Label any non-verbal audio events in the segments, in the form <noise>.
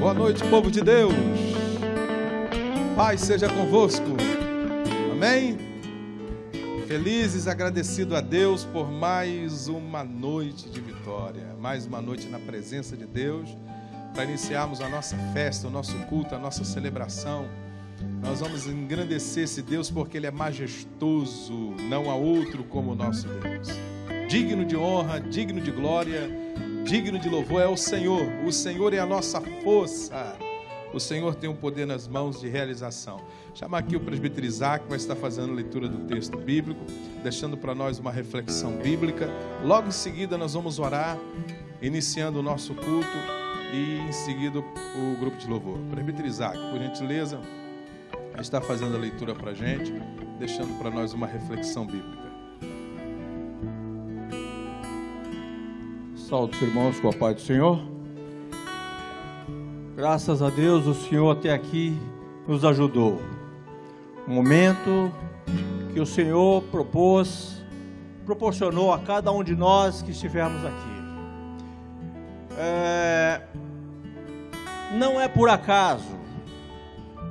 Boa noite, povo de Deus. Paz seja convosco. Amém? Felizes, agradecido a Deus por mais uma noite de vitória, mais uma noite na presença de Deus, para iniciarmos a nossa festa, o nosso culto, a nossa celebração. Nós vamos engrandecer esse Deus porque Ele é majestoso, não há outro como o nosso Deus. Digno de honra, digno de glória, digno de louvor é o Senhor. O Senhor é a nossa força. O Senhor tem um poder nas mãos de realização. Chama aqui o presbítero Isaac, vai estar fazendo a leitura do texto bíblico, deixando para nós uma reflexão bíblica. Logo em seguida, nós vamos orar, iniciando o nosso culto e em seguida o grupo de louvor. Presbítero Isaac, por gentileza, está fazendo a leitura para a gente, deixando para nós uma reflexão bíblica. Saúde os irmãos com a paz do Senhor. Graças a Deus o Senhor até aqui nos ajudou. Um momento que o Senhor propôs, proporcionou a cada um de nós que estivermos aqui. É, não é por acaso.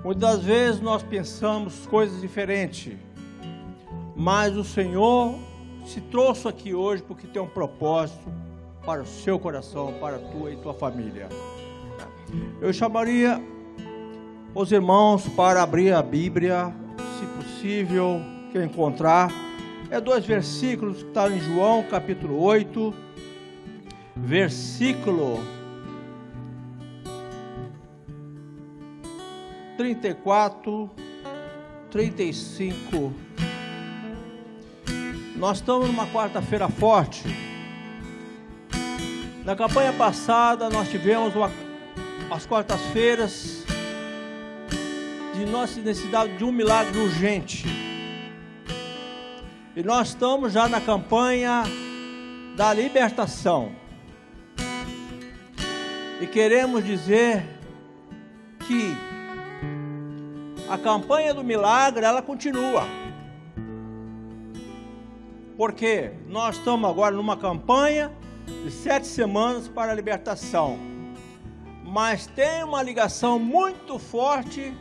Muitas vezes nós pensamos coisas diferentes, mas o Senhor se trouxe aqui hoje porque tem um propósito para o seu coração, para a tua e tua família. Eu chamaria os irmãos para abrir a Bíblia, se possível, que encontrar. É dois versículos que estão em João capítulo 8, versículo 34, 35. Nós estamos numa quarta-feira forte. Na campanha passada nós tivemos uma, as quartas-feiras de nossa necessidade de um milagre urgente. E nós estamos já na campanha da libertação. E queremos dizer que a campanha do milagre ela continua. Porque nós estamos agora numa campanha de sete semanas para a libertação. Mas tem uma ligação muito forte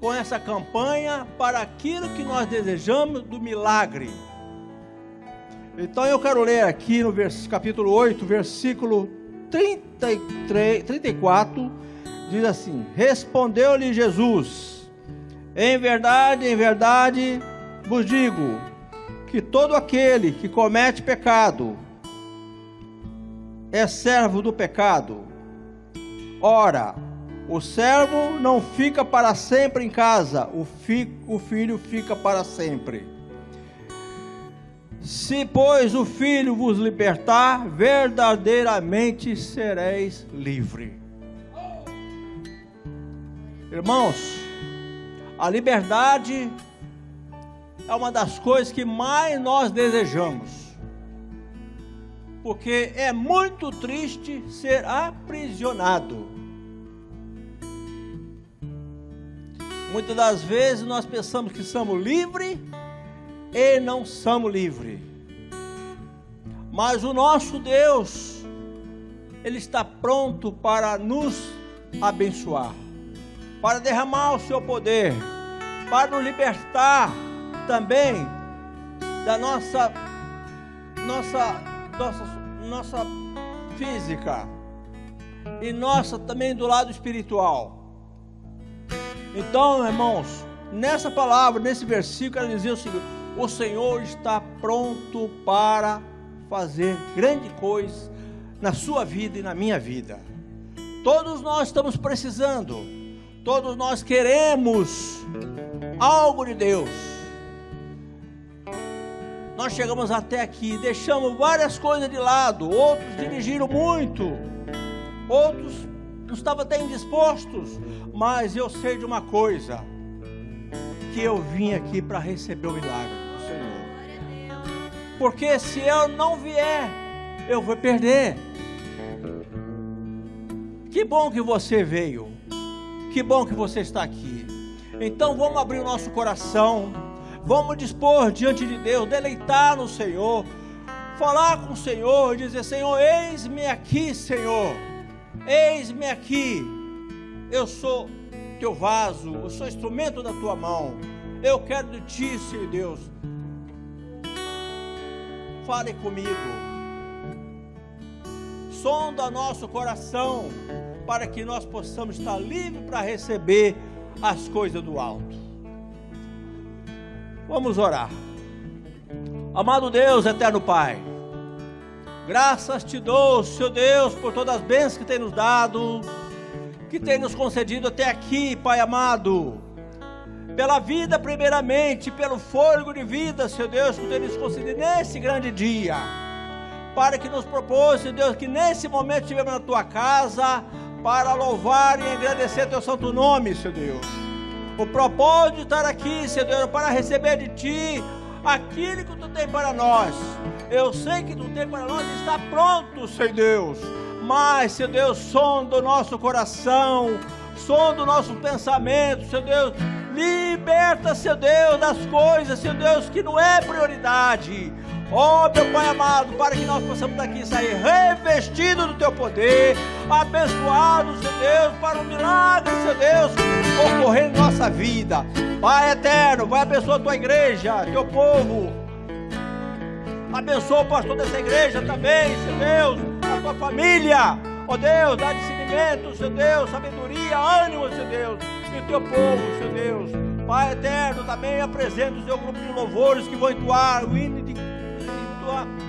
com essa campanha para aquilo que nós desejamos do milagre. Então eu quero ler aqui no capítulo 8, versículo 33, 34, diz assim: Respondeu-lhe Jesus: Em verdade, em verdade vos digo que todo aquele que comete pecado é servo do pecado. Ora, o servo não fica para sempre em casa, o, fi, o filho fica para sempre. Se, pois, o filho vos libertar, verdadeiramente sereis livre. Irmãos, a liberdade é uma das coisas que mais nós desejamos porque é muito triste ser aprisionado. Muitas das vezes nós pensamos que somos livres e não somos livres. Mas o nosso Deus, Ele está pronto para nos abençoar, para derramar o seu poder, para nos libertar também da nossa nossa nossa, nossa física e nossa também do lado espiritual. Então, irmãos, nessa palavra, nesse versículo, ela dizia o seguinte: o Senhor está pronto para fazer grande coisa na sua vida e na minha vida. Todos nós estamos precisando, todos nós queremos algo de Deus nós chegamos até aqui, deixamos várias coisas de lado, outros dirigiram muito, outros não estavam até indispostos, mas eu sei de uma coisa, que eu vim aqui para receber o milagre do Senhor. Porque se eu não vier, eu vou perder. Que bom que você veio. Que bom que você está aqui. Então vamos abrir o nosso coração Vamos dispor diante de Deus, deleitar no Senhor, falar com o Senhor, dizer: Senhor, eis-me aqui, Senhor. Eis-me aqui, eu sou teu vaso, eu sou instrumento da tua mão. Eu quero de ti, Senhor Deus. Fale comigo. Sonda nosso coração para que nós possamos estar livres para receber as coisas do alto. Vamos orar. Amado Deus, eterno Pai, graças te dou, Senhor Deus, por todas as bênçãos que tem nos dado, que tem nos concedido até aqui, Pai amado. Pela vida, primeiramente, pelo fôlego de vida, Senhor Deus, que tem nos concedido nesse grande dia. Para que nos propôs, Senhor Deus, que nesse momento estivemos na tua casa, para louvar e agradecer teu santo nome, Senhor Deus. O propósito de estar aqui, Senhor Deus, para receber de ti aquilo que tu tem para nós. Eu sei que tu tem para nós está pronto, Senhor Deus. Mas, Senhor Deus, som do nosso coração, som do nosso pensamento, Senhor Deus. Liberta, Senhor Deus, das coisas, Senhor Deus, que não é prioridade. Ó oh, meu Pai amado, para que nós possamos daqui sair revestidos do Teu poder, abençoados, Senhor Deus, para o milagre, Senhor Deus, ocorrer em nossa vida. Pai eterno, vai abençoar a Tua igreja, Teu povo. Abençoa o pastor dessa igreja também, Senhor Deus, a Tua família. Ó oh, Deus, dá discernimento, Senhor Deus, sabedoria, ânimo, Senhor Deus, e o Teu povo, Senhor Deus. Pai eterno, também apresenta o seu grupo de louvores que vão entoar o hino de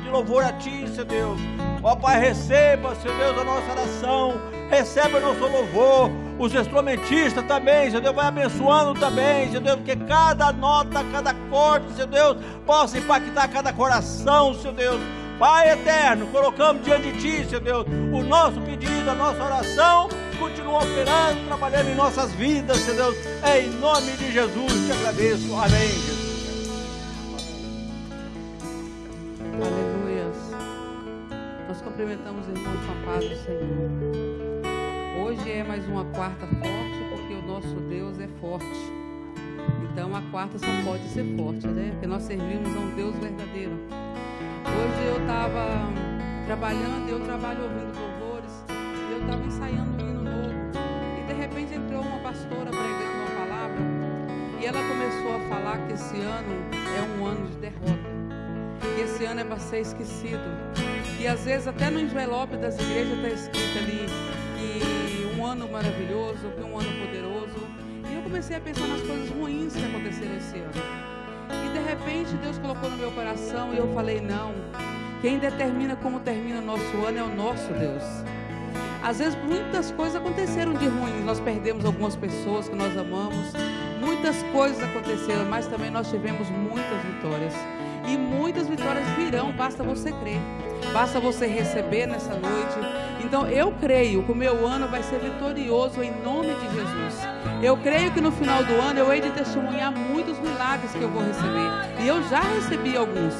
de louvor a Ti, Senhor Deus. Ó Pai, receba, Senhor Deus, a nossa oração, receba o nosso louvor, os instrumentistas também, Senhor Deus, vai abençoando também, Senhor Deus, que cada nota, cada corte, Senhor Deus, possa impactar cada coração, Senhor Deus. Pai eterno, colocamos diante de Ti, Senhor Deus, o nosso pedido, a nossa oração, continua operando, trabalhando em nossas vidas, Senhor Deus, em nome de Jesus, te agradeço. Amém, Jesus. Cumprimentamos irmãos com a paz do Senhor. Hoje é mais uma quarta forte, porque o nosso Deus é forte. Então a quarta só pode ser forte, né? Porque nós servimos a um Deus verdadeiro. Hoje eu estava trabalhando, eu trabalho ouvindo louvores, e eu estava ensaiando um hino novo. E de repente entrou uma pastora pregando uma palavra, e ela começou a falar que esse ano é um ano de derrota. Que esse ano é para ser esquecido e às vezes até no envelope das igrejas está escrito ali que um ano maravilhoso, que um ano poderoso. E eu comecei a pensar nas coisas ruins que aconteceram esse ano. E de repente Deus colocou no meu coração e eu falei, não. Quem determina como termina o nosso ano é o nosso Deus. Às vezes muitas coisas aconteceram de ruim. Nós perdemos algumas pessoas que nós amamos. Muitas coisas aconteceram, mas também nós tivemos muitas vitórias. E muitas vitórias virão, basta você crer. Basta você receber nessa noite. Então eu creio que o meu ano vai ser vitorioso em nome de Jesus. Eu creio que no final do ano eu hei de testemunhar muitos milagres que eu vou receber. E eu já recebi alguns.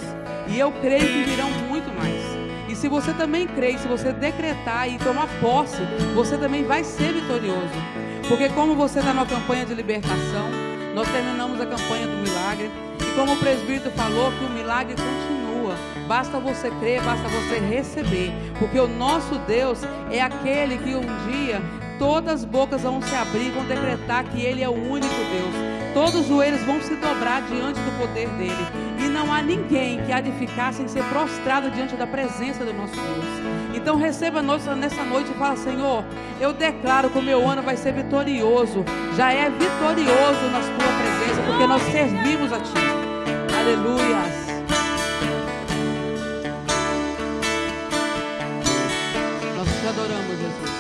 E eu creio que virão muito mais. E se você também crê, se você decretar e tomar posse, você também vai ser vitorioso. Porque como você está numa campanha de libertação, nós terminamos a campanha do milagre. E como o presbítero falou, que o milagre continua. Basta você crer, basta você receber. Porque o nosso Deus é aquele que um dia todas as bocas vão se abrir, vão decretar que Ele é o único Deus. Todos os joelhos vão se dobrar diante do poder dele. E não há ninguém que há de ficar sem ser prostrado diante da presença do nosso Deus. Então receba nessa noite e fala, Senhor, eu declaro que o meu ano vai ser vitorioso. Já é vitorioso na tua presença, porque nós servimos a Ti. Aleluia. adoramos, Jesus.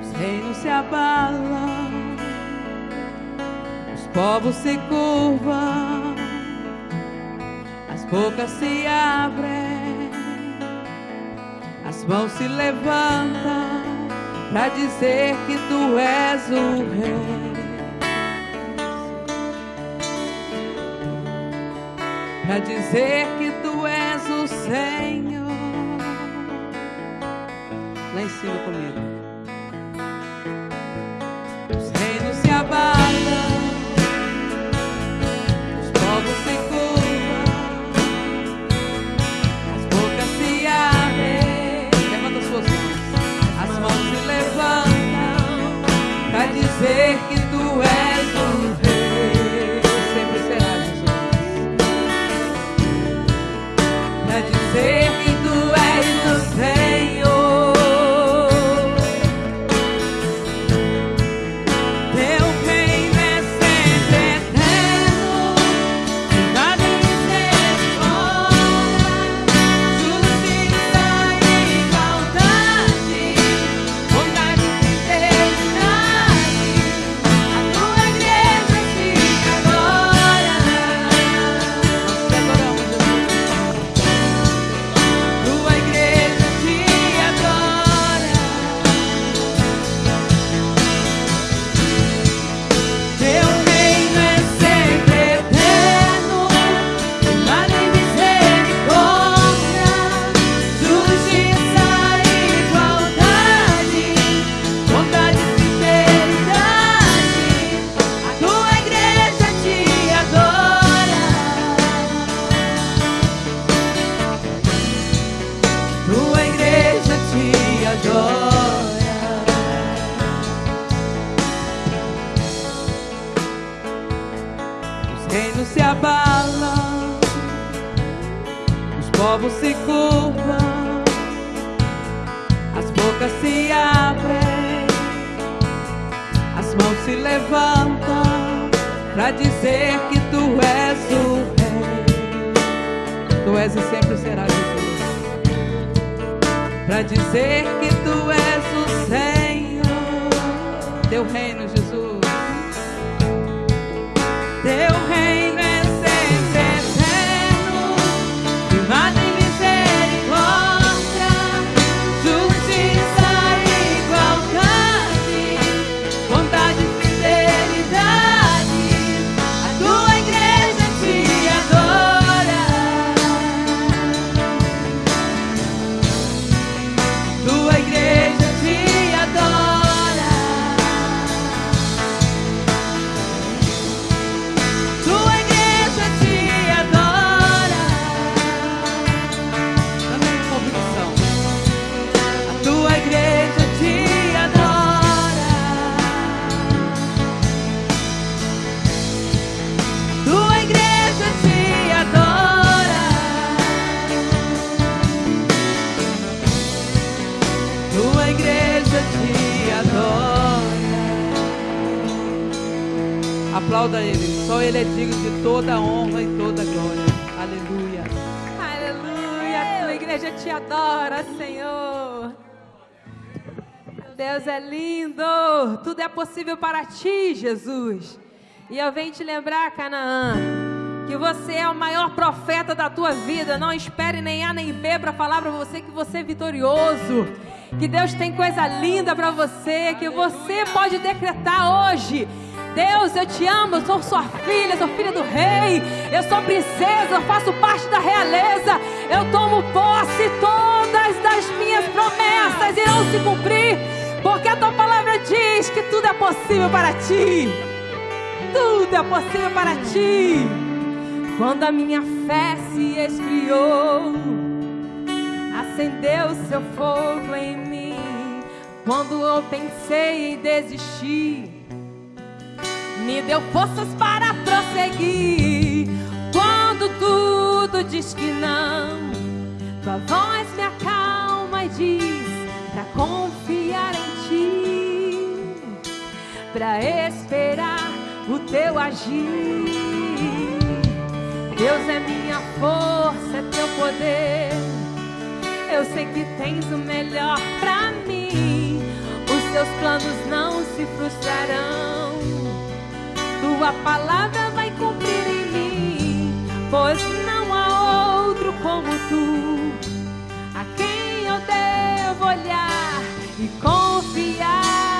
Os reinos se abalam, os povos se curvam, as bocas se abrem, as mãos se levantam para dizer que tu és o rei. para dizer que tu és o Senhor. Lá em cima comigo. ver que possível para ti, Jesus. E eu venho te lembrar, Canaã, que você é o maior profeta da tua vida. Não espere nem A nem B para falar para você que você é vitorioso. Que Deus tem coisa linda para você, que você pode decretar hoje. Deus, eu te amo, eu sou sua filha, sou filha do rei, eu sou princesa, eu faço parte da realeza, eu tomo posse, todas das minhas promessas irão se cumprir, porque a tua diz que tudo é possível para ti. Tudo é possível para ti. Quando a minha fé se esfriou, acendeu seu fogo em mim. Quando eu pensei em desistir, me deu forças para prosseguir. Quando tudo diz que não, tua voz me acalma e diz pra confiar em ti, pra esperar o teu agir. Deus é minha força, é teu poder. Eu sei que tens o melhor pra mim. Os teus planos não se frustrarão. Tua palavra vai cumprir em mim, pois não há outro como tu, a quem eu devo olhar e confiar.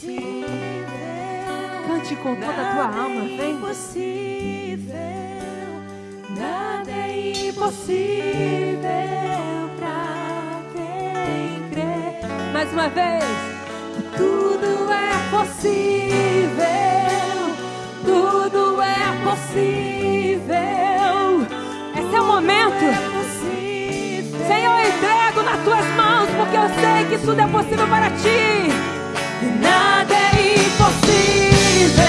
Impossível. Cante com toda a tua alma, Nada é vem. impossível. Nada é impossível pra quem crê. Mais uma vez. Tudo é possível. Tudo é possível. Esse é o momento. É. Senhor, eu entrego nas tuas mãos, porque eu sei que tudo é possível para ti. Nada é impossível.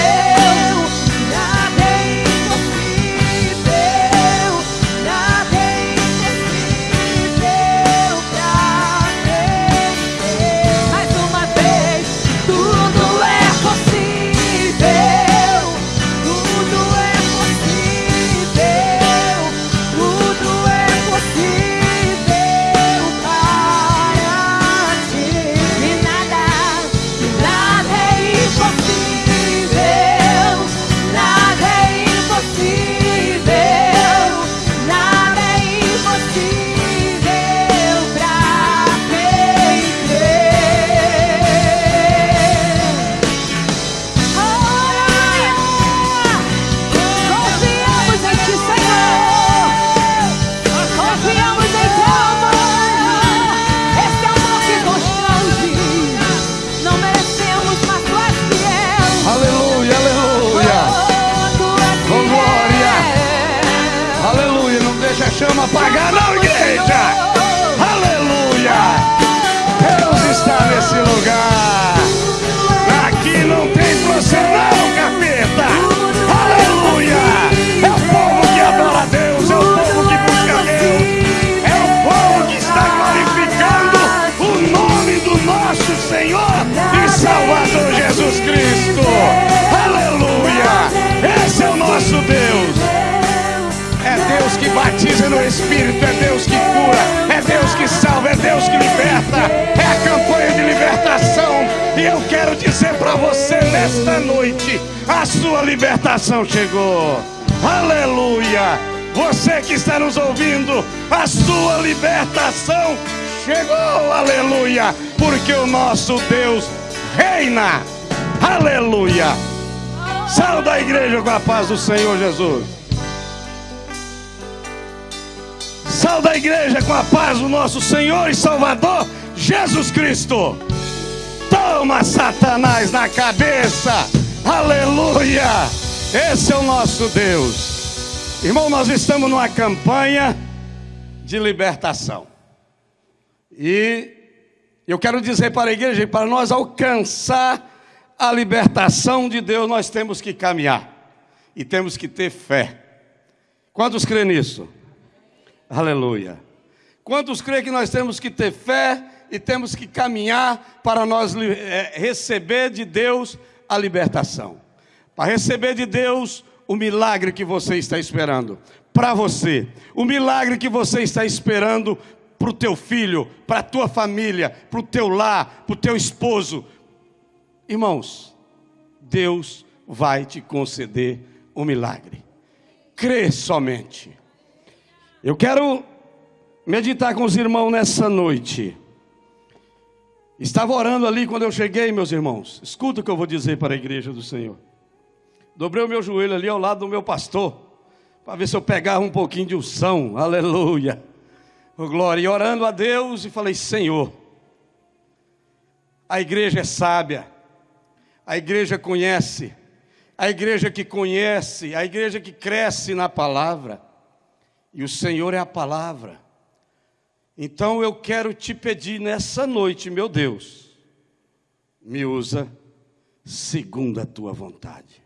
Espírito, é Deus que cura, é Deus que salva, é Deus que liberta. É a campanha de libertação. E eu quero dizer para você nesta noite: a sua libertação chegou. Aleluia! Você que está nos ouvindo, a sua libertação chegou. Aleluia! Porque o nosso Deus reina. Aleluia! Salve a igreja com a paz do Senhor Jesus. A igreja com a paz do nosso Senhor e Salvador Jesus Cristo. Toma Satanás na cabeça. Aleluia. Esse é o nosso Deus. Irmão, nós estamos numa campanha de libertação. E eu quero dizer para a igreja, para nós alcançar a libertação de Deus, nós temos que caminhar e temos que ter fé. Quantos crê nisso? Aleluia. Quantos crê que nós temos que ter fé e temos que caminhar para nós eh, receber de Deus a libertação? Para receber de Deus o milagre que você está esperando para você, o milagre que você está esperando para o teu filho, para a tua família, para o teu lar, para o teu esposo. Irmãos, Deus vai te conceder o milagre. Crê somente. Eu quero meditar com os irmãos nessa noite. Estava orando ali quando eu cheguei, meus irmãos. Escuta o que eu vou dizer para a igreja do Senhor. Dobrei o meu joelho ali ao lado do meu pastor, para ver se eu pegava um pouquinho de unção. Aleluia. Oh, glória. E orando a Deus e falei: Senhor, a igreja é sábia, a igreja conhece, a igreja que conhece, a igreja que cresce na palavra. E o Senhor é a palavra. Então eu quero te pedir nessa noite, meu Deus, me usa segundo a tua vontade.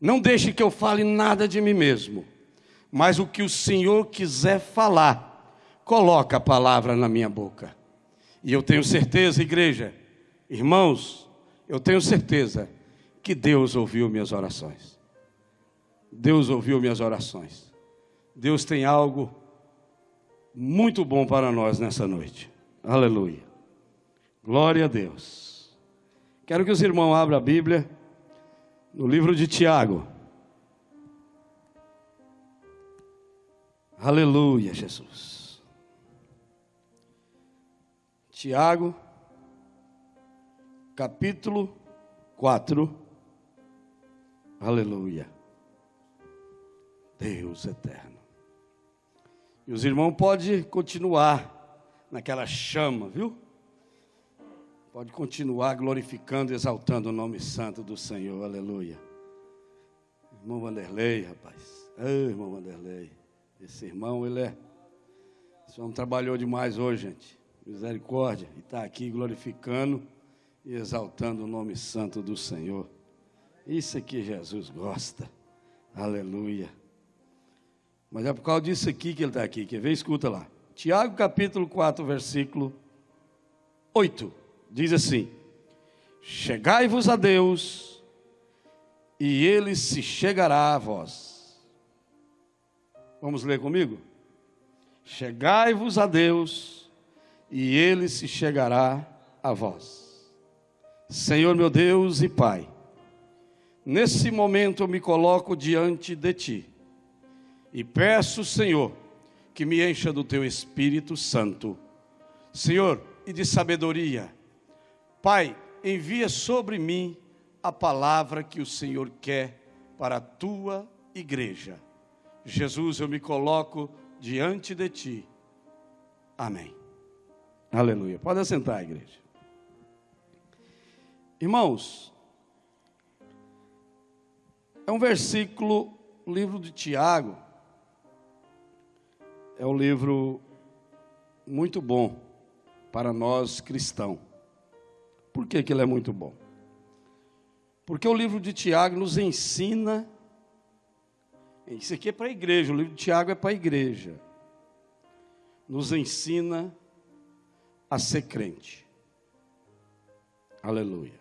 Não deixe que eu fale nada de mim mesmo, mas o que o Senhor quiser falar, coloca a palavra na minha boca. E eu tenho certeza, igreja, irmãos, eu tenho certeza que Deus ouviu minhas orações. Deus ouviu minhas orações. Deus tem algo muito bom para nós nessa noite. Aleluia. Glória a Deus. Quero que os irmãos abram a Bíblia no livro de Tiago. Aleluia, Jesus. Tiago, capítulo 4. Aleluia. Deus eterno. E os irmãos podem continuar naquela chama, viu? Pode continuar glorificando, exaltando o nome santo do Senhor. Aleluia. Irmão Vanderlei, rapaz. Ei, irmão Vanderlei. Esse irmão, ele é. Esse homem trabalhou demais hoje, gente. Misericórdia. E está aqui glorificando e exaltando o nome santo do Senhor. Isso é que Jesus gosta. Aleluia. Mas é por causa disso aqui que ele está aqui. Quer ver? Escuta lá. Tiago capítulo 4, versículo 8. Diz assim: Chegai-vos a Deus, e ele se chegará a vós. Vamos ler comigo? Chegai-vos a Deus, e ele se chegará a vós. Senhor meu Deus e Pai, nesse momento eu me coloco diante de Ti e peço, Senhor, que me encha do Teu Espírito Santo. Senhor, e de sabedoria. Pai, envia sobre mim a palavra que o Senhor quer para a Tua igreja. Jesus, eu me coloco diante de Ti. Amém. Aleluia. Pode assentar, igreja. Irmãos, é um versículo, livro de Tiago, é um livro muito bom para nós cristãos. Por que, que ele é muito bom? Porque o livro de Tiago nos ensina. Isso aqui é para a igreja, o livro de Tiago é para a igreja. Nos ensina a ser crente. Aleluia.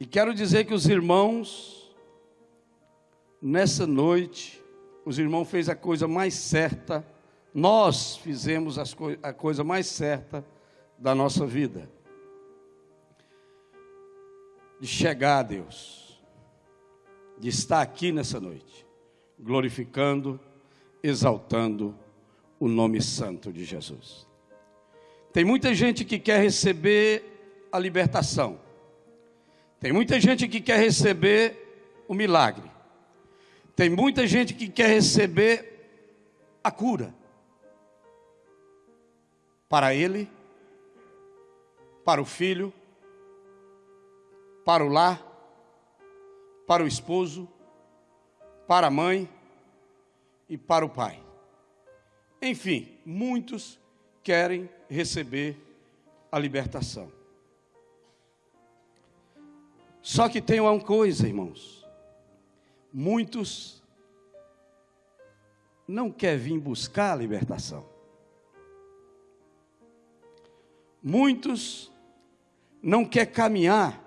E quero dizer que os irmãos, nessa noite, os irmãos fez a coisa mais certa, nós fizemos co a coisa mais certa da nossa vida. De chegar a Deus, de estar aqui nessa noite, glorificando, exaltando o nome santo de Jesus. Tem muita gente que quer receber a libertação. Tem muita gente que quer receber o milagre. Tem muita gente que quer receber a cura. Para ele, para o filho, para o lar, para o esposo, para a mãe e para o pai. Enfim, muitos querem receber a libertação. Só que tem uma coisa, irmãos muitos não querem vir buscar a libertação. Muitos não querem caminhar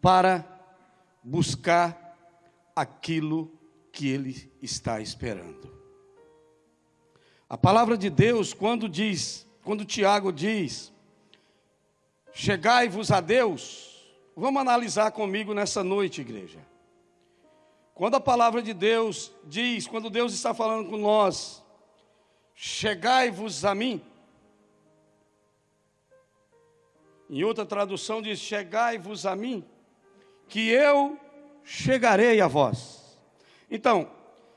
para buscar aquilo que ele está esperando. A palavra de Deus, quando diz, quando Tiago diz, chegai-vos a Deus, Vamos analisar comigo nessa noite, igreja. Quando a palavra de Deus diz, quando Deus está falando com nós, chegai-vos a mim. Em outra tradução diz: chegai-vos a mim, que eu chegarei a vós. Então,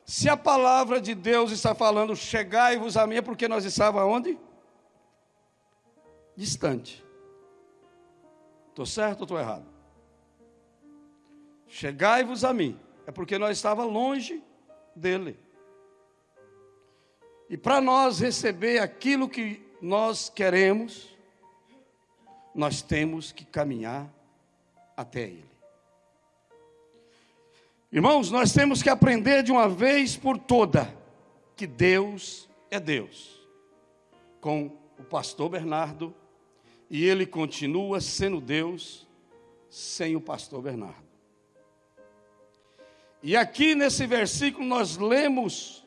se a palavra de Deus está falando chegai-vos a mim, é porque nós estávamos onde? Distante. Estou certo ou estou errado? Chegai-vos a mim. É porque nós estávamos longe dele. E para nós receber aquilo que nós queremos, nós temos que caminhar até ele. Irmãos, nós temos que aprender de uma vez por toda que Deus é Deus. Com o pastor Bernardo e ele continua sendo Deus sem o pastor Bernardo. E aqui nesse versículo nós lemos,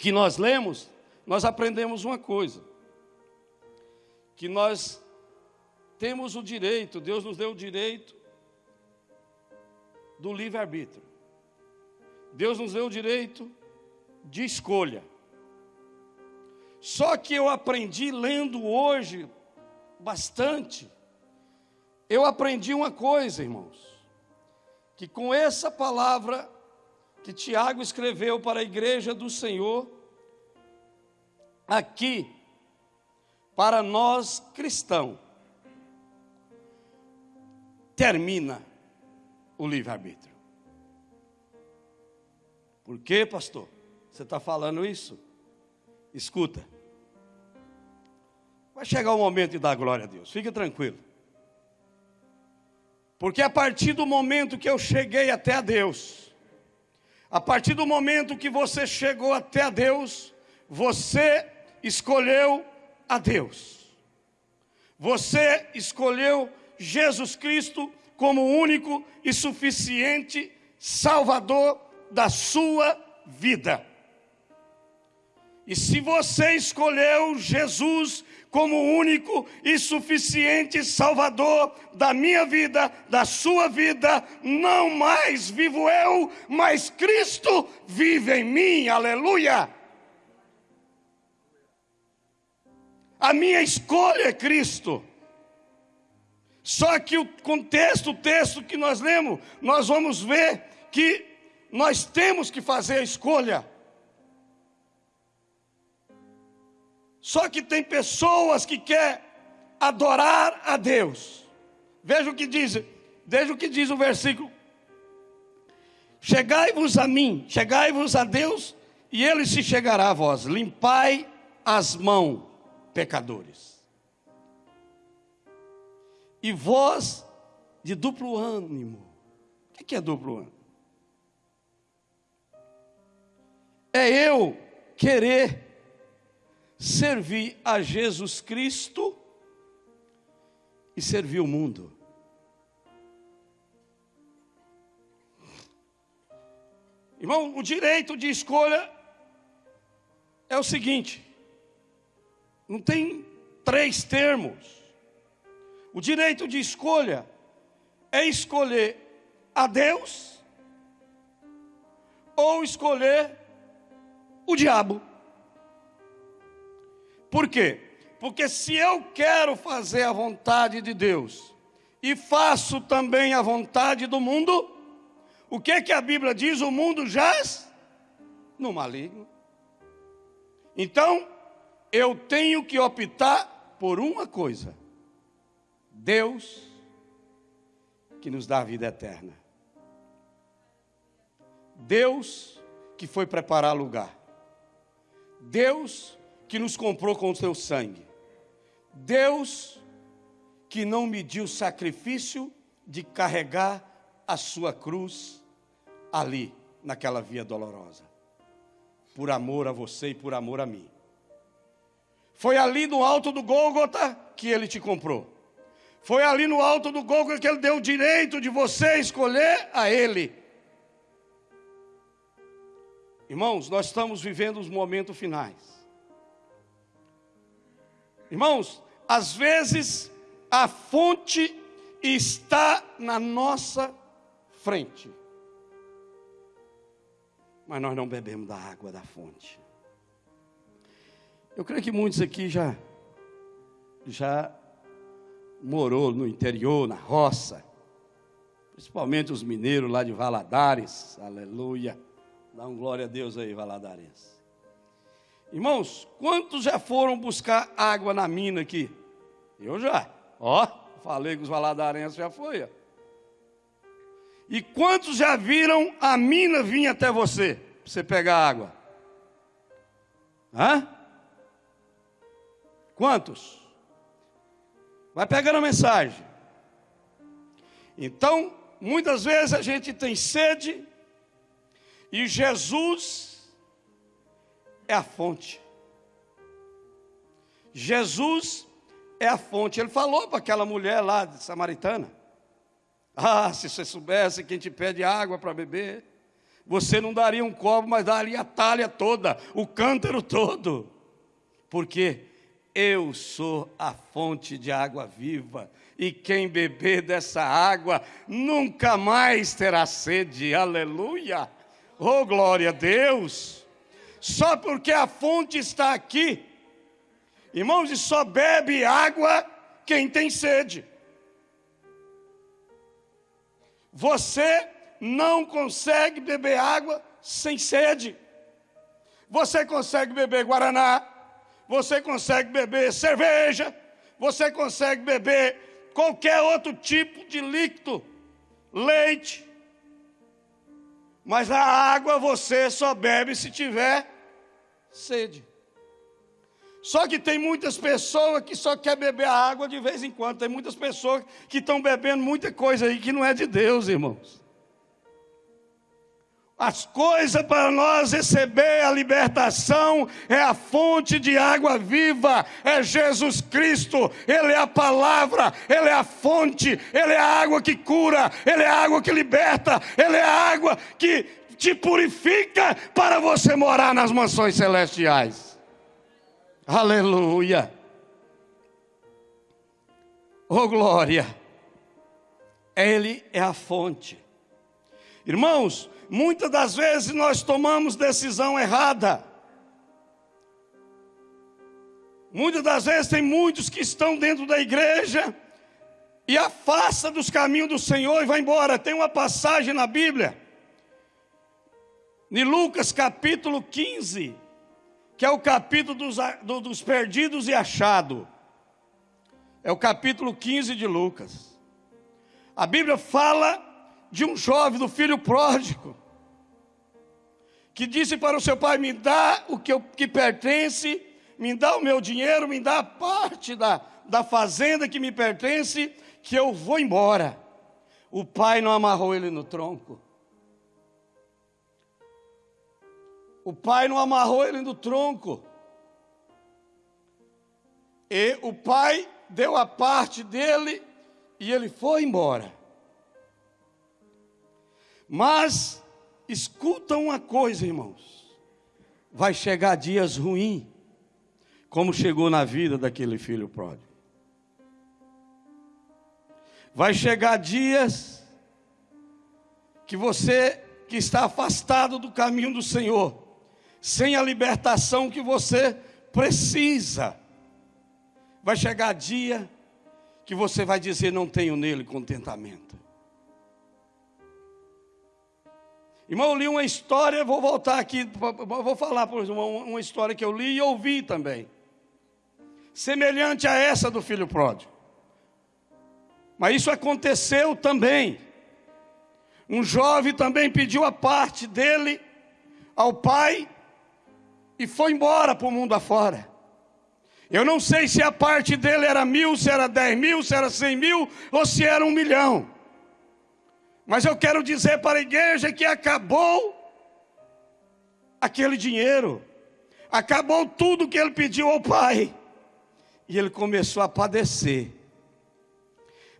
que nós lemos, nós aprendemos uma coisa: que nós temos o direito, Deus nos deu o direito do livre-arbítrio. Deus nos deu o direito de escolha. Só que eu aprendi lendo hoje bastante. Eu aprendi uma coisa, irmãos, que com essa palavra que Tiago escreveu para a igreja do Senhor, aqui, para nós cristãos, termina o livre-arbítrio. Por quê, pastor? Você está falando isso? Escuta. Vai chegar o momento de dar glória a Deus, fique tranquilo. Porque a partir do momento que eu cheguei até a Deus, a partir do momento que você chegou até a Deus, você escolheu a Deus. Você escolheu Jesus Cristo como único e suficiente Salvador da sua vida. E se você escolheu Jesus como único e suficiente Salvador da minha vida, da sua vida, não mais vivo eu, mas Cristo vive em mim, aleluia. A minha escolha é Cristo. Só que o contexto, o texto que nós lemos, nós vamos ver que nós temos que fazer a escolha. Só que tem pessoas que quer adorar a Deus. Veja o que diz, veja o que diz o versículo. Chegai-vos a mim, chegai-vos a Deus, e ele se chegará a vós. Limpai as mãos, pecadores. E vós de duplo ânimo. O que é duplo ânimo? É eu querer servir a Jesus Cristo e servir o mundo. Irmão, o direito de escolha é o seguinte: não tem três termos. O direito de escolha é escolher a Deus ou escolher o diabo. Por quê? Porque se eu quero fazer a vontade de Deus e faço também a vontade do mundo, o que que a Bíblia diz? O mundo jaz no maligno. Então, eu tenho que optar por uma coisa: Deus que nos dá a vida eterna. Deus que foi preparar lugar. Deus que nos comprou com o seu sangue. Deus que não mediu o sacrifício de carregar a sua cruz ali, naquela via dolorosa. Por amor a você e por amor a mim. Foi ali no alto do Gólgota que ele te comprou. Foi ali no alto do Gólgota que ele deu o direito de você escolher a ele. Irmãos, nós estamos vivendo os momentos finais. Irmãos, às vezes a fonte está na nossa frente. Mas nós não bebemos da água da fonte. Eu creio que muitos aqui já já morou no interior, na roça. Principalmente os mineiros lá de Valadares. Aleluia. Dá um glória a Deus aí, Valadares. Irmãos, quantos já foram buscar água na mina aqui? Eu já. Ó, falei que os valadarenses já foi. Ó. E quantos já viram a mina vir até você, para você pegar água? Hã? Quantos? Vai pegando a mensagem. Então, muitas vezes a gente tem sede e Jesus é a fonte. Jesus é a fonte. Ele falou para aquela mulher lá de samaritana: Ah, se você soubesse quem te pede água para beber, você não daria um copo, mas daria a talha toda, o cântaro todo. Porque eu sou a fonte de água viva E quem beber dessa água nunca mais terá sede. Aleluia! Oh, glória a Deus! Só porque a fonte está aqui. Irmãos, e só bebe água quem tem sede. Você não consegue beber água sem sede. Você consegue beber guaraná, você consegue beber cerveja, você consegue beber qualquer outro tipo de líquido, leite. Mas a água você só bebe se tiver sede. Só que tem muitas pessoas que só quer beber a água de vez em quando. Tem muitas pessoas que estão bebendo muita coisa aí que não é de Deus, irmãos. As coisas para nós receber a libertação é a fonte de água viva, é Jesus Cristo, Ele é a palavra, Ele é a fonte, Ele é a água que cura, Ele é a água que liberta, Ele é a água que te purifica para você morar nas mansões celestiais. Aleluia. Oh glória. Ele é a fonte. Irmãos, muitas das vezes nós tomamos decisão errada. Muitas das vezes tem muitos que estão dentro da igreja e afasta dos caminhos do Senhor e vai embora. Tem uma passagem na Bíblia, em Lucas capítulo 15, que é o capítulo dos, dos perdidos e achados. É o capítulo 15 de Lucas. A Bíblia fala de um jovem, do filho pródigo, que disse para o seu pai: Me dá o que, eu, que pertence, me dá o meu dinheiro, me dá a parte da, da fazenda que me pertence, que eu vou embora. O pai não amarrou ele no tronco. O pai não amarrou ele no tronco. E o pai deu a parte dele e ele foi embora. Mas escuta uma coisa, irmãos. Vai chegar dias ruins, como chegou na vida daquele filho pródigo. Vai chegar dias que você que está afastado do caminho do Senhor, sem a libertação que você precisa. Vai chegar dia que você vai dizer: Não tenho nele contentamento. Irmão, eu li uma história, vou voltar aqui, vou falar por uma, uma história que eu li e ouvi também. Semelhante a essa do filho pródigo. Mas isso aconteceu também. Um jovem também pediu a parte dele ao pai e foi embora para o mundo afora. Eu não sei se a parte dele era mil, se era dez mil, se era cem mil ou se era um milhão. Mas eu quero dizer para a igreja que acabou aquele dinheiro, acabou tudo que ele pediu ao pai, e ele começou a padecer.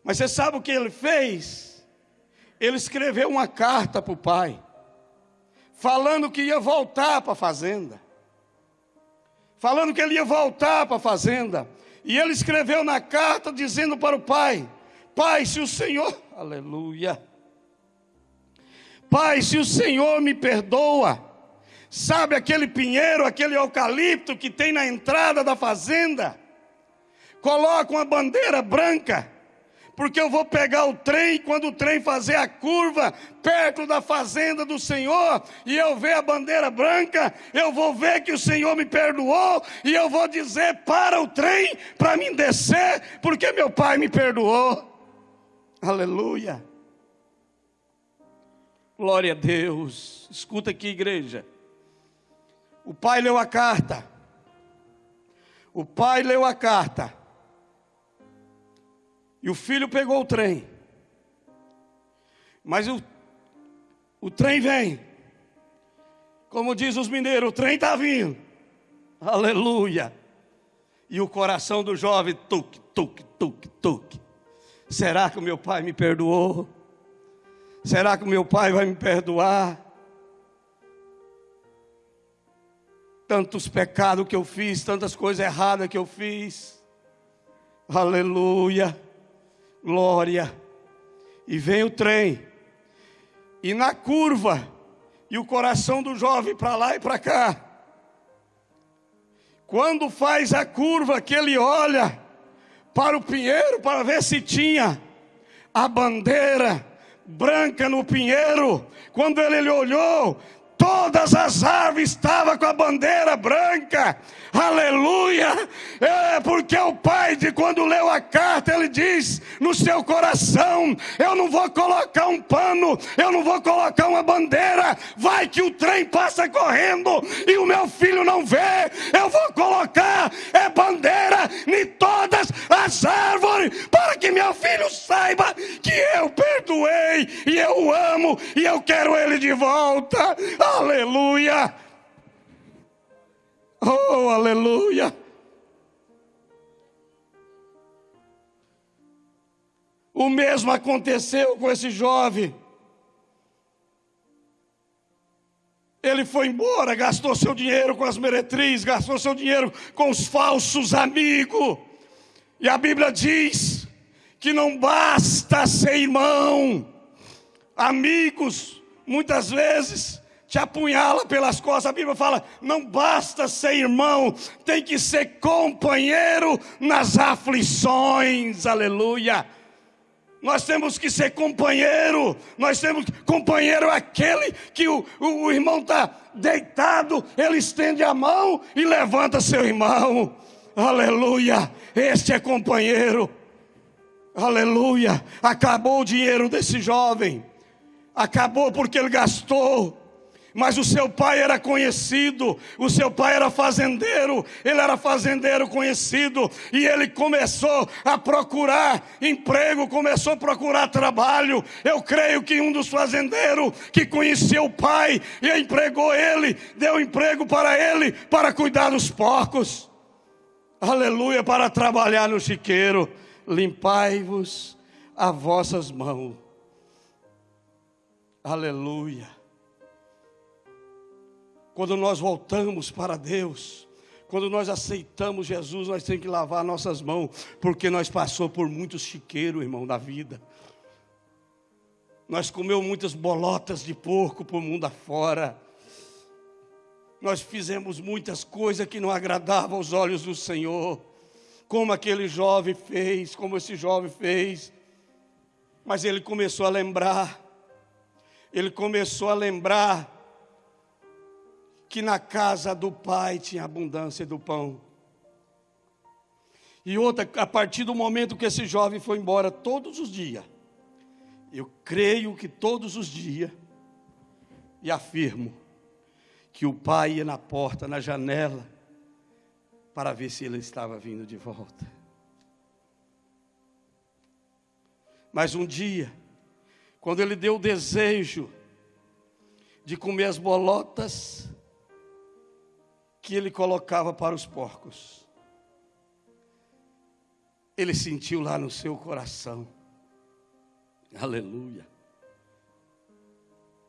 Mas você sabe o que ele fez? Ele escreveu uma carta para o pai, falando que ia voltar para a fazenda, falando que ele ia voltar para a fazenda, e ele escreveu na carta dizendo para o pai: Pai, se o Senhor, <laughs> aleluia Pai, se o Senhor me perdoa, sabe aquele pinheiro, aquele eucalipto que tem na entrada da fazenda? Coloca uma bandeira branca, porque eu vou pegar o trem, quando o trem fazer a curva perto da fazenda do Senhor, e eu ver a bandeira branca, eu vou ver que o Senhor me perdoou, e eu vou dizer para o trem, para mim descer, porque meu pai me perdoou. Aleluia. Glória a Deus. Escuta aqui, igreja. O pai leu a carta. O pai leu a carta. E o filho pegou o trem. Mas o, o trem vem. Como diz os mineiros, o trem está vindo. Aleluia. E o coração do jovem, tuc, tuc, tuc, tuc. Será que o meu pai me perdoou? Será que o meu pai vai me perdoar? Tantos pecados que eu fiz, tantas coisas erradas que eu fiz. Aleluia. Glória. E vem o trem. E na curva, e o coração do jovem para lá e para cá. Quando faz a curva que ele olha para o pinheiro para ver se tinha a bandeira branca no pinheiro. Quando ele, ele olhou, todas as árvores estavam com a bandeira branca. Aleluia! É porque o pai, de quando leu a carta, ele diz no seu coração: Eu não vou colocar um pano, eu não vou colocar uma bandeira. Vai que o trem passa correndo e o meu filho não vê. Eu vou colocar é bandeira em todas as árvores para que meu filho saiba que eu perdoei e eu amo e eu quero ele de volta. Aleluia! Oh, aleluia! O mesmo aconteceu com esse jovem. Ele foi embora, gastou seu dinheiro com as meretrizes, gastou seu dinheiro com os falsos amigos. E a Bíblia diz que não basta ser irmão, amigos, muitas vezes te apunhala pelas costas. A Bíblia fala: não basta ser irmão, tem que ser companheiro nas aflições. Aleluia. Nós temos que ser companheiro. Nós temos companheiro é aquele que o, o, o irmão está deitado, ele estende a mão e levanta seu irmão. Aleluia. Este é companheiro. Aleluia. Acabou o dinheiro desse jovem. Acabou porque ele gastou mas o seu pai era conhecido, o seu pai era fazendeiro, ele era fazendeiro conhecido, e ele começou a procurar emprego, começou a procurar trabalho. Eu creio que um dos fazendeiros que conhecia o pai e empregou ele, deu emprego para ele para cuidar dos porcos. Aleluia, para trabalhar no chiqueiro. Limpai-vos as vossas mãos. Aleluia. Quando nós voltamos para Deus, quando nós aceitamos Jesus, nós temos que lavar nossas mãos, porque nós passou por muitos chiqueiros, irmão, da vida. Nós comeu muitas bolotas de porco por mundo afora. Nós fizemos muitas coisas que não agradavam aos olhos do Senhor, como aquele jovem fez, como esse jovem fez. Mas ele começou a lembrar, ele começou a lembrar que na casa do pai tinha abundância do pão. E outra, a partir do momento que esse jovem foi embora todos os dias, eu creio que todos os dias, e afirmo, que o pai ia na porta, na janela, para ver se ele estava vindo de volta. Mas um dia, quando ele deu o desejo de comer as bolotas, que ele colocava para os porcos. Ele sentiu lá no seu coração, aleluia,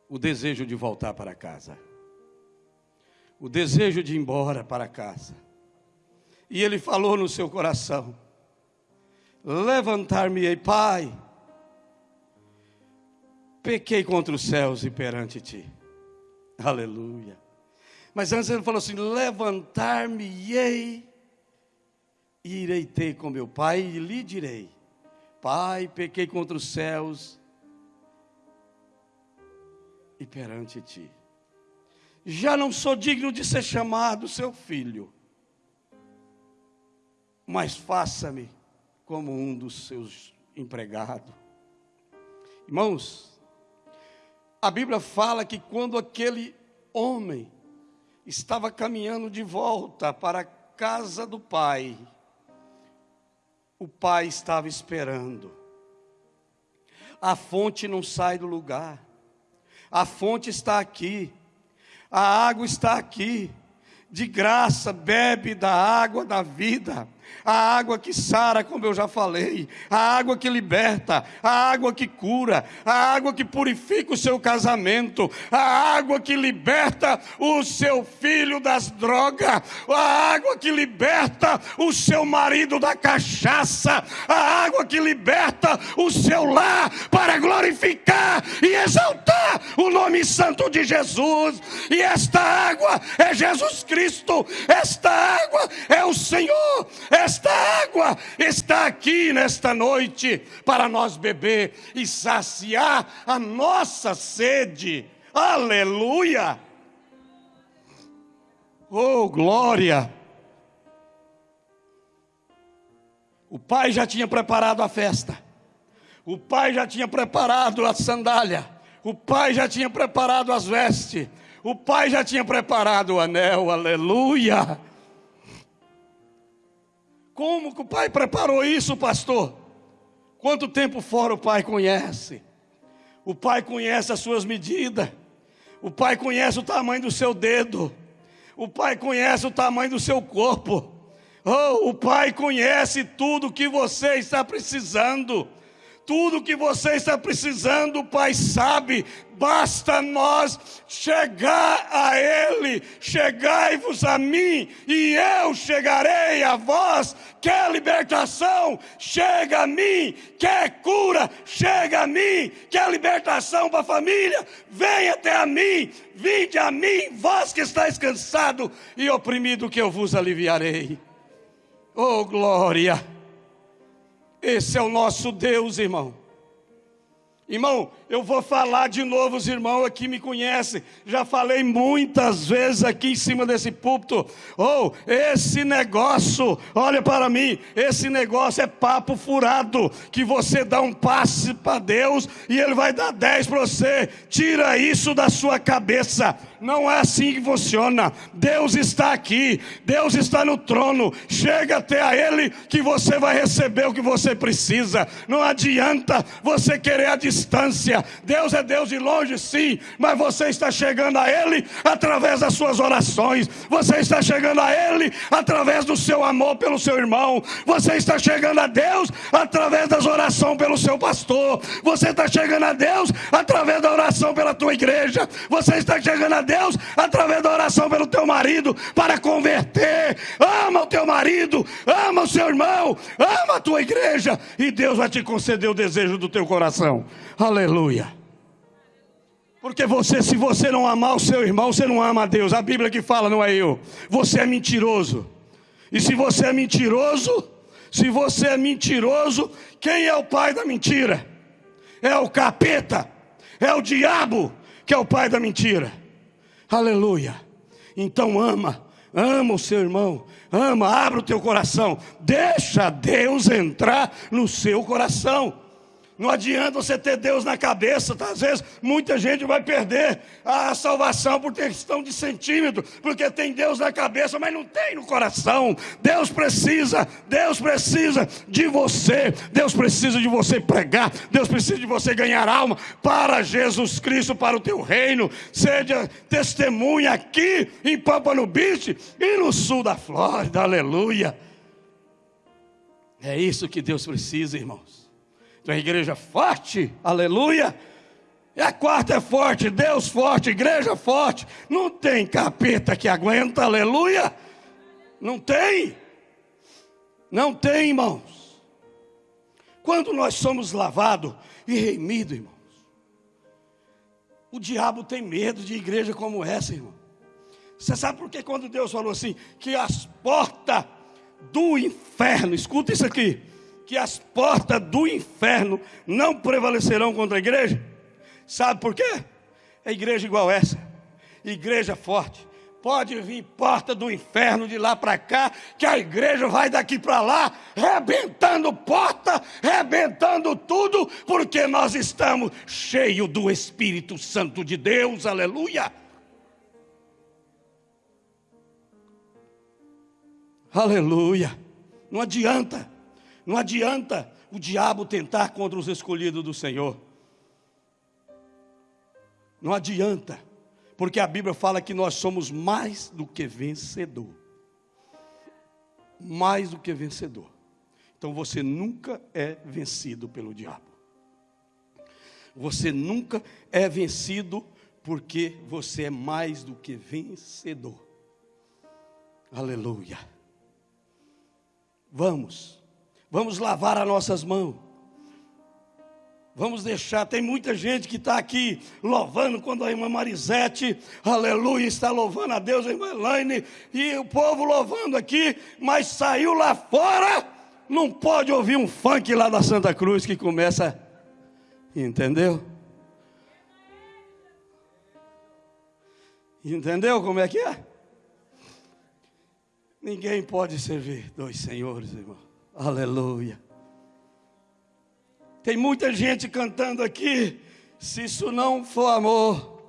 o desejo de voltar para casa, o desejo de ir embora para casa. E ele falou no seu coração: Levantar-me-ei, Pai, pequei contra os céus e perante ti. Aleluia. Mas antes ele falou assim: Levantar-me-ei e irei ter com meu pai e lhe direi: Pai, pequei contra os céus e perante ti. Já não sou digno de ser chamado seu filho, mas faça-me como um dos seus empregados. Irmãos, a Bíblia fala que quando aquele homem estava caminhando de volta para a casa do pai. O pai estava esperando. A fonte não sai do lugar. A fonte está aqui. A água está aqui. De graça bebe da água da vida. A água que sara, como eu já falei, a água que liberta, a água que cura, a água que purifica o seu casamento, a água que liberta o seu filho das drogas, a água que liberta o seu marido da cachaça, a água que liberta o seu lar para glorificar e exaltar o nome santo de Jesus. E esta água é Jesus Cristo, esta água é o Senhor, esta água está aqui nesta noite para nós beber e saciar a nossa sede. Aleluia! Oh, glória! O pai já tinha preparado a festa. O pai já tinha preparado a sandália. O pai já tinha preparado as vestes. O pai já tinha preparado o anel. Aleluia! Como que o pai preparou isso, pastor? Quanto tempo fora o pai conhece? O pai conhece as suas medidas. O pai conhece o tamanho do seu dedo. O pai conhece o tamanho do seu corpo. Oh, o pai conhece tudo que você está precisando. Tudo que você está precisando, o Pai sabe, basta nós chegar a Ele. Chegai-vos a mim, e eu chegarei a vós. Quer libertação? Chega a mim. Quer cura? Chega a mim. Quer libertação para a família? Vem até a mim. Vinde a mim, vós que estáis cansado e oprimido, que eu vos aliviarei. Oh, glória! Esse é o nosso Deus, irmão. Irmão, eu vou falar de novo, os irmãos aqui me conhecem. Já falei muitas vezes aqui em cima desse púlpito. Oh, esse negócio, olha para mim, esse negócio é papo furado. Que você dá um passe para Deus e Ele vai dar dez para você. Tira isso da sua cabeça. Não é assim que funciona. Deus está aqui, Deus está no trono. Chega até a Ele que você vai receber o que você precisa. Não adianta você querer a distância. Deus é Deus de longe, sim, mas você está chegando a Ele através das suas orações. Você está chegando a Ele através do seu amor pelo seu irmão. Você está chegando a Deus através das orações pelo seu pastor. Você está chegando a Deus através da oração pela tua igreja. Você está chegando a Deus através da oração pelo teu marido para converter. Ama o teu marido, ama o seu irmão, ama a tua igreja e Deus vai te conceder o desejo do teu coração. Aleluia. Porque você, se você não amar o seu irmão, você não ama a Deus. A Bíblia que fala, não é eu. Você é mentiroso. E se você é mentiroso, se você é mentiroso, quem é o pai da mentira? É o capeta, é o diabo que é o pai da mentira. Aleluia. Então ama, ama o seu irmão, ama, abre o teu coração, deixa Deus entrar no seu coração. Não adianta você ter Deus na cabeça, tá? às vezes muita gente vai perder a salvação por questão de centímetro, porque tem Deus na cabeça, mas não tem no coração. Deus precisa, Deus precisa de você, Deus precisa de você pregar, Deus precisa de você ganhar alma para Jesus Cristo, para o teu reino. Seja testemunha aqui em Pampano Beach e no sul da Flórida, aleluia. É isso que Deus precisa, irmãos uma igreja forte, aleluia. E a quarta é forte, Deus forte, igreja forte. Não tem capeta que aguenta, aleluia. Não tem. Não tem, irmãos. Quando nós somos lavados e remidos, irmãos, o diabo tem medo de igreja como essa, irmão. Você sabe por que quando Deus falou assim, que as portas do inferno, escuta isso aqui, que as portas do inferno não prevalecerão contra a igreja? Sabe por quê? É igreja igual essa, igreja forte. Pode vir porta do inferno de lá para cá, que a igreja vai daqui para lá, rebentando porta, rebentando tudo, porque nós estamos cheios do Espírito Santo de Deus, aleluia. Aleluia. Não adianta não adianta o diabo tentar contra os escolhidos do Senhor. Não adianta, porque a Bíblia fala que nós somos mais do que vencedor. mais do que vencedor. Então você nunca é vencido pelo diabo. Você nunca é vencido porque você é mais do que vencedor. Aleluia. Vamos, vamos lavar as nossas mãos. Vamos deixar, tem muita gente que está aqui louvando, quando a irmã Marisete, aleluia, está louvando a Deus, a irmã Elaine, e o povo louvando aqui, mas saiu lá fora, não pode ouvir um funk lá da Santa Cruz que começa, entendeu? Entendeu como é que é? Ninguém pode servir dois senhores, irmão. Aleluia. Tem muita gente cantando aqui. Se isso não for amor,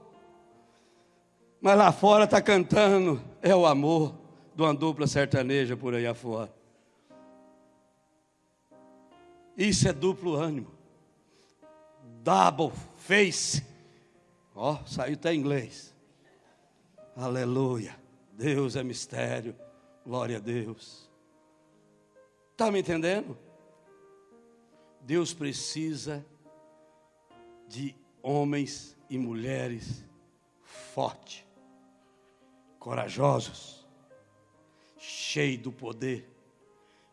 mas lá fora está cantando, é o amor de uma dupla sertaneja por aí afora. Isso é duplo ânimo. Double face. Ó, oh, saiu até inglês. Aleluia. Deus é mistério. Glória a Deus. Está me entendendo? Deus precisa de homens e mulheres fortes, corajosos, cheios do poder,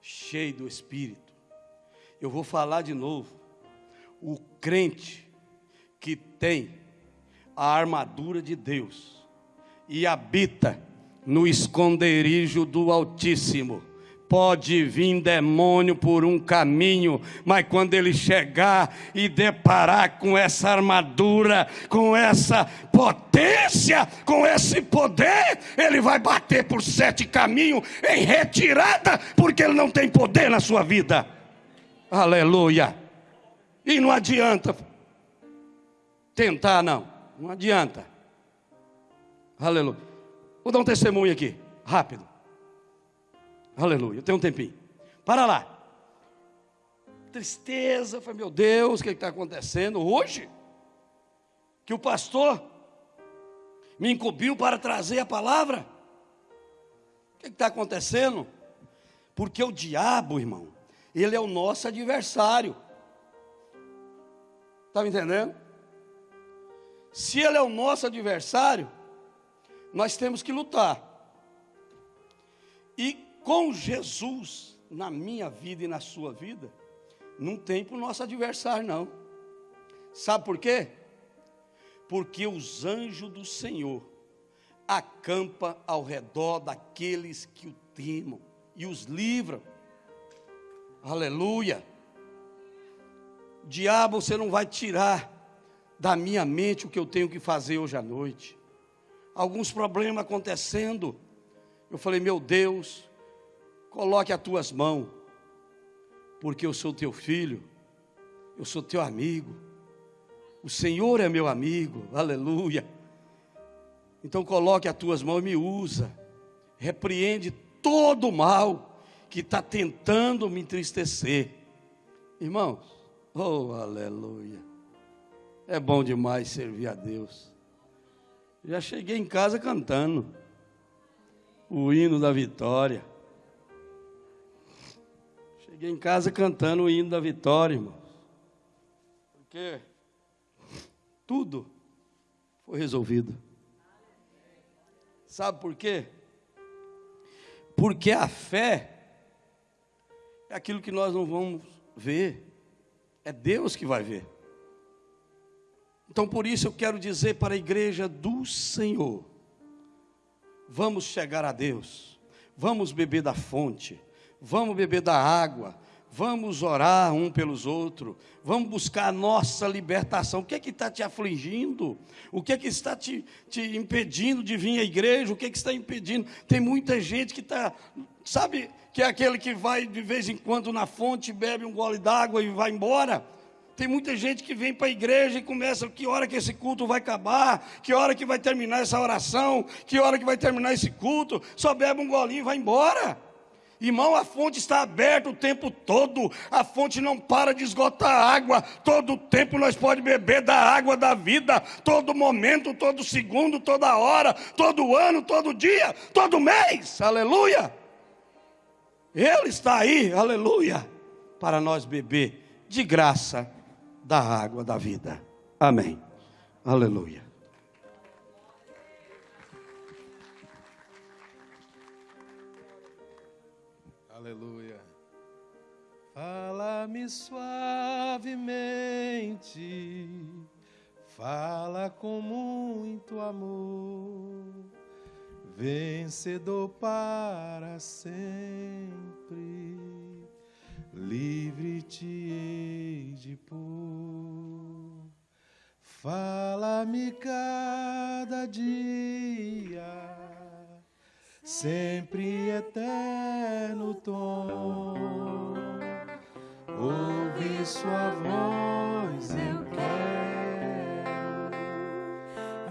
cheios do Espírito. Eu vou falar de novo. O crente que tem a armadura de Deus e habita no esconderijo do Altíssimo. Pode vir demônio por um caminho, mas quando ele chegar e deparar com essa armadura, com essa potência, com esse poder, ele vai bater por sete caminhos em retirada, porque ele não tem poder na sua vida. Aleluia. E não adianta tentar, não. Não adianta. Aleluia. Vou dar um testemunho aqui, rápido. Aleluia. Tem um tempinho. Para lá. Tristeza, foi meu Deus, o que está acontecendo hoje? Que o pastor me incumbiu para trazer a palavra. O que está acontecendo? Porque o diabo, irmão, ele é o nosso adversário. Está me entendendo? Se ele é o nosso adversário, nós temos que lutar. E com Jesus na minha vida e na sua vida, não tem para o nosso adversário, não. Sabe por quê? Porque os anjos do Senhor acampa ao redor daqueles que o temam e os livram. Aleluia. Diabo, você não vai tirar da minha mente o que eu tenho que fazer hoje à noite alguns problemas acontecendo. Eu falei, meu Deus, coloque as tuas mãos, porque eu sou teu filho, eu sou teu amigo, o Senhor é meu amigo, aleluia. Então coloque as tuas mãos e me usa, repreende todo o mal que está tentando me entristecer. Irmãos, oh aleluia, é bom demais servir a Deus. Já cheguei em casa cantando o hino da vitória. Cheguei em casa cantando o hino da vitória, irmãos. Porque tudo foi resolvido. Sabe por quê? Porque a fé é aquilo que nós não vamos ver, é Deus que vai ver. Então, por isso, eu quero dizer para a igreja do Senhor: vamos chegar a Deus, vamos beber da fonte, vamos beber da água, vamos orar um pelos outros, vamos buscar a nossa libertação. O que é que está te afligindo? O que é que está te, te impedindo de vir à igreja? O que é que está impedindo? Tem muita gente que está, sabe, que é aquele que vai de vez em quando na fonte, bebe um gole d'água e vai embora. Tem muita gente que vem para a igreja e começa, que hora que esse culto vai acabar, que hora que vai terminar essa oração, que hora que vai terminar esse culto, só bebe um golinho e vai embora. Irmão, a fonte está aberta o tempo todo, a fonte não para de esgotar água, todo tempo nós podemos beber da água da vida, todo momento, todo segundo, toda hora, todo ano, todo dia, todo mês, aleluia. Ele está aí, aleluia, para nós beber de graça da água da vida. Amém. Aleluia. Fala-me suavemente, fala com muito amor, vencedor para sempre, livre te hei de pôr. Fala-me cada dia sempre eterno tom. Ouve sua voz, eu quero,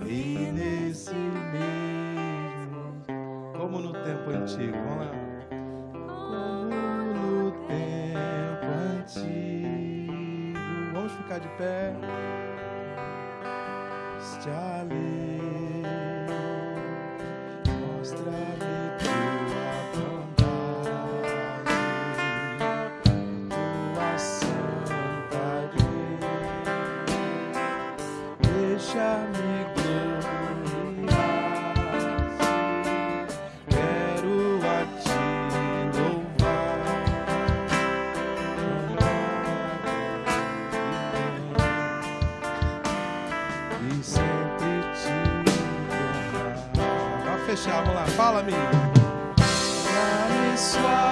e nesse mesmo, como no tempo antigo, vamos lá. Como no tempo antigo, vamos ficar de pé. Este ali, mostra-me vamos lá,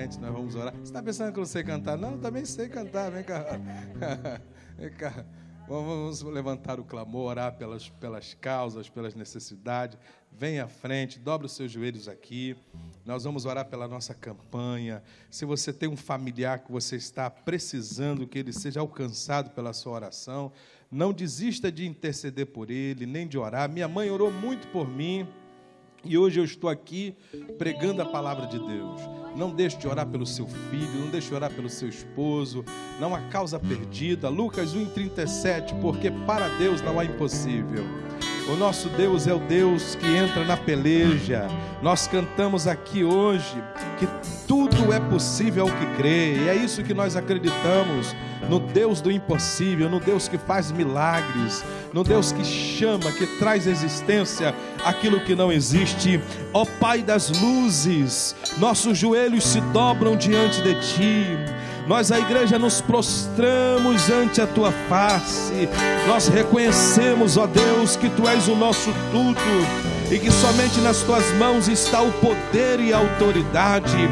frente, nós vamos orar. Você está pensando que eu não sei cantar? Não, também sei cantar, vem cá. <laughs> Vem cá. Vamos levantar o clamor, orar pelas, pelas causas, pelas necessidades. Vem à frente, dobra os seus joelhos aqui. Nós vamos orar pela nossa campanha. Se você tem um familiar que você está precisando que ele seja alcançado pela sua oração, não desista de interceder por ele, nem de orar. Minha mãe orou muito por mim. E hoje eu estou aqui pregando a palavra de Deus. Não deixe de orar pelo seu filho, não deixe de orar pelo seu esposo. Não há causa perdida. Lucas 1,37, porque para Deus não há impossível. O nosso Deus é o Deus que entra na peleja. Nós cantamos aqui hoje que tudo é possível ao que crê. E é isso que nós acreditamos no Deus do impossível, no Deus que faz milagres, no Deus que chama, que traz existência aquilo que não existe. Ó Pai das luzes, nossos joelhos se dobram diante de ti. Nós, a igreja, nos prostramos ante a tua face. Nós reconhecemos, ó Deus, que tu és o nosso tudo e que somente nas tuas mãos está o poder e a autoridade.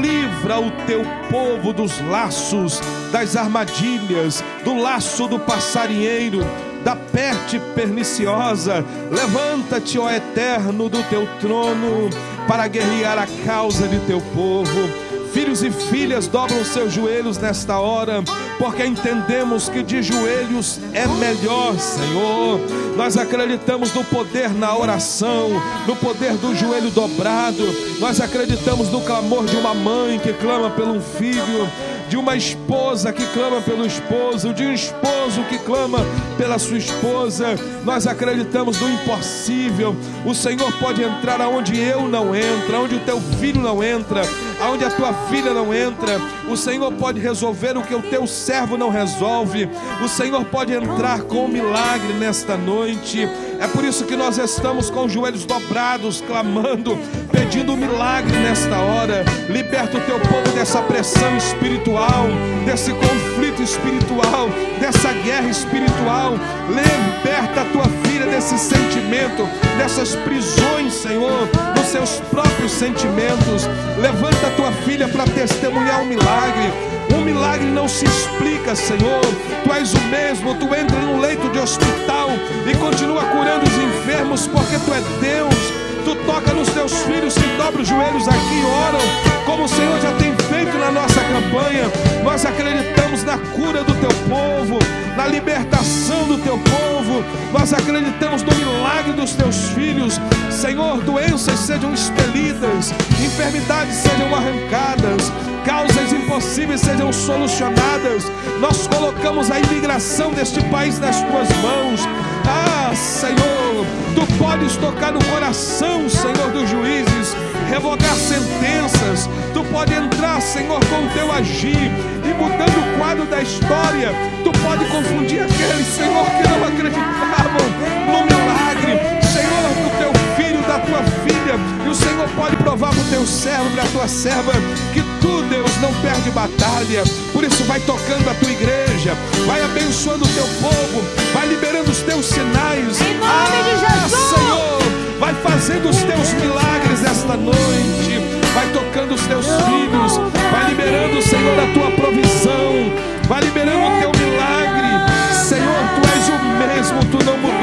Livra o teu povo dos laços, das armadilhas, do laço do passarinheiro, da peste perniciosa. Levanta-te, ó Eterno, do teu trono, para guerrear a causa de teu povo. Filhos e filhas dobram seus joelhos nesta hora, porque entendemos que de joelhos é melhor, Senhor. Nós acreditamos no poder na oração, no poder do joelho dobrado. Nós acreditamos no clamor de uma mãe que clama pelo filho, de uma esposa que clama pelo esposo, de um esposo que clama pela sua esposa. Nós acreditamos no impossível. O Senhor pode entrar aonde eu não entro, aonde o teu filho não entra, aonde a tua filha não entra. O Senhor pode resolver o que o teu servo não resolve. O Senhor pode entrar com um milagre nesta noite. É por isso que nós estamos com os joelhos dobrados, clamando, pedindo um milagre nesta hora. Liberta o teu povo dessa pressão espiritual, desse conflito espiritual, dessa guerra espiritual. Liberta a tua filha desse sentimento, dessas prisões, Senhor, dos seus próprios sentimentos. Levanta a tua filha para testemunhar um milagre. Um milagre não se explica, Senhor. Tu és o mesmo, tu entra num leito de hospital e continua curando os enfermos, porque tu é Deus. Tu toca nos teus filhos que dobram os joelhos aqui e oram, como o Senhor já tem feito na nossa campanha. Nós acreditamos na cura do teu povo, na libertação do teu povo. Nós acreditamos no milagre dos teus filhos. Senhor, doenças sejam expelidas, enfermidades sejam arrancadas, causas impossíveis sejam solucionadas. Nós colocamos a imigração deste país nas tuas mãos. Ah, Senhor, tu podes tocar no coração, Senhor, dos juízes, revogar sentenças. Tu pode entrar, Senhor, com o teu agir e mudando o quadro da história. Tu pode confundir aqueles, Senhor, que não acreditavam no milagre, Senhor, do teu filho, da tua filha. E o Senhor pode provar para o teu servo, para a tua serva, que tu, Deus, não perde batalha. Por isso, vai tocando a tua igreja, vai abençoando o teu povo, vai liberando os teus sinais. Em nome de Jesus. Senhor, vai fazendo os teus milagres esta noite, vai tocando os teus filhos, vai liberando, Senhor, a tua vai liberando o teu milagre. Senhor, tu és o mesmo, tu não mudou.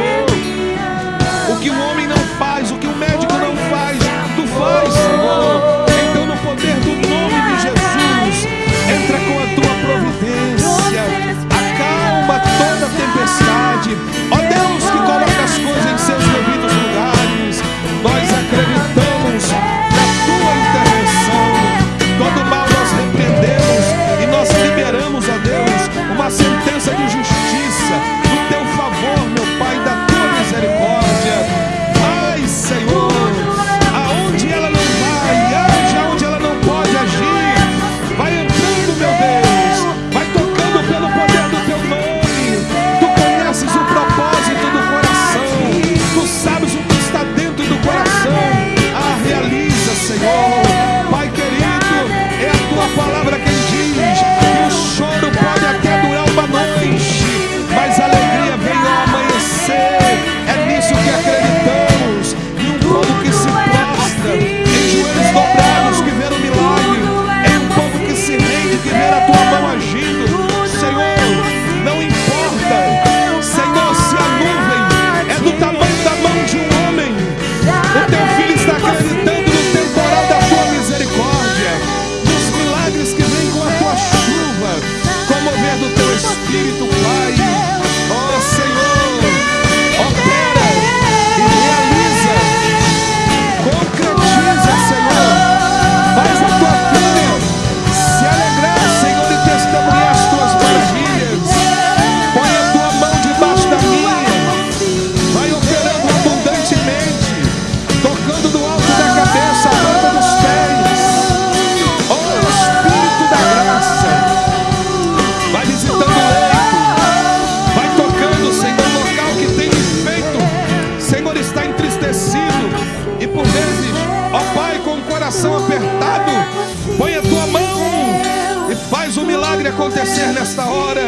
Acontecer nesta hora,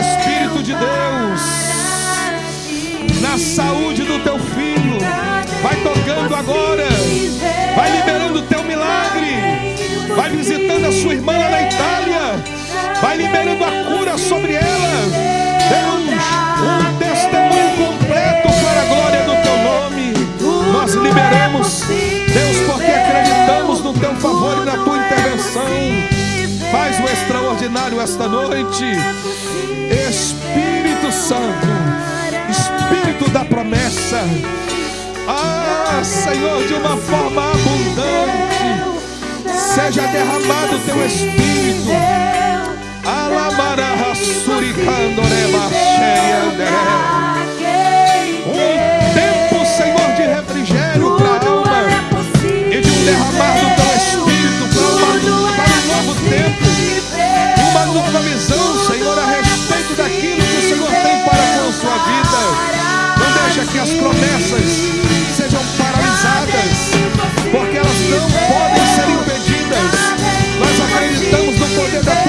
Espírito de Deus na saúde do teu filho. Vai tocando agora. Vai liberando o teu milagre. Vai visitando a sua irmã na Itália. Vai liberando a cura sobre ela. Deus, um testemunho completo para a glória do teu nome. Nós liberamos, Deus, porque acreditamos no teu favor e na tua intervenção. Faz o extraordinário esta noite. Espírito Santo, Espírito da promessa. Ah, Senhor, de uma forma abundante, seja derramado o teu Espírito. Suricandoreba Um tempo, Senhor, de refrigério para a alma e de um derramar nova visão, Senhor, a respeito daquilo que o Senhor tem para com a sua vida. Não deixa que as promessas sejam paralisadas, porque elas não podem ser impedidas. Nós acreditamos no poder da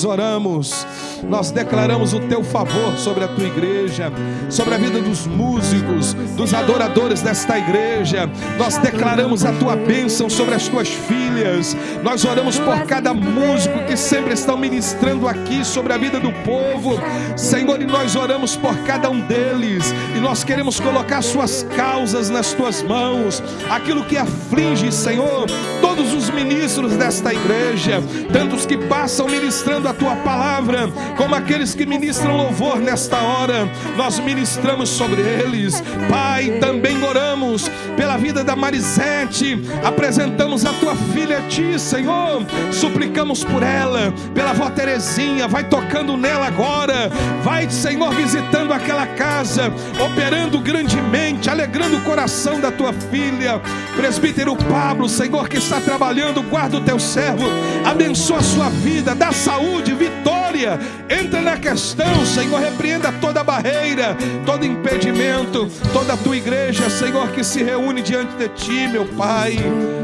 nós oramos, nós declaramos o teu favor sobre a tua igreja, sobre a vida dos músicos, dos adoradores desta igreja. Nós declaramos a tua bênção sobre as tuas filhas. Nós oramos por cada músico que sempre estão ministrando aqui sobre a vida do povo. Senhor, e nós oramos por cada um deles, e nós queremos colocar suas causas nas tuas mãos, aquilo que aflige, Senhor, todos os ministros desta igreja tanto os que passam ministrando a tua palavra, como aqueles que ministram louvor nesta hora, nós ministramos sobre eles. Pai, também oramos pela vida da Marisete, apresentamos a tua filha a ti, Senhor, suplicamos por ela, pela avó Terezinha, vai tocando nela agora, vai, Senhor, visitando aquela casa, operando grandemente, alegrando o coração da tua filha, presbítero Pablo, Senhor, que está trabalhando, guarda o teu servo, abençoa a sua vida, dá saúde, vitória. Entra na questão, Senhor, repreenda toda barreira, todo impedimento, toda a tua igreja, Senhor, que se reúne diante de ti, meu Pai.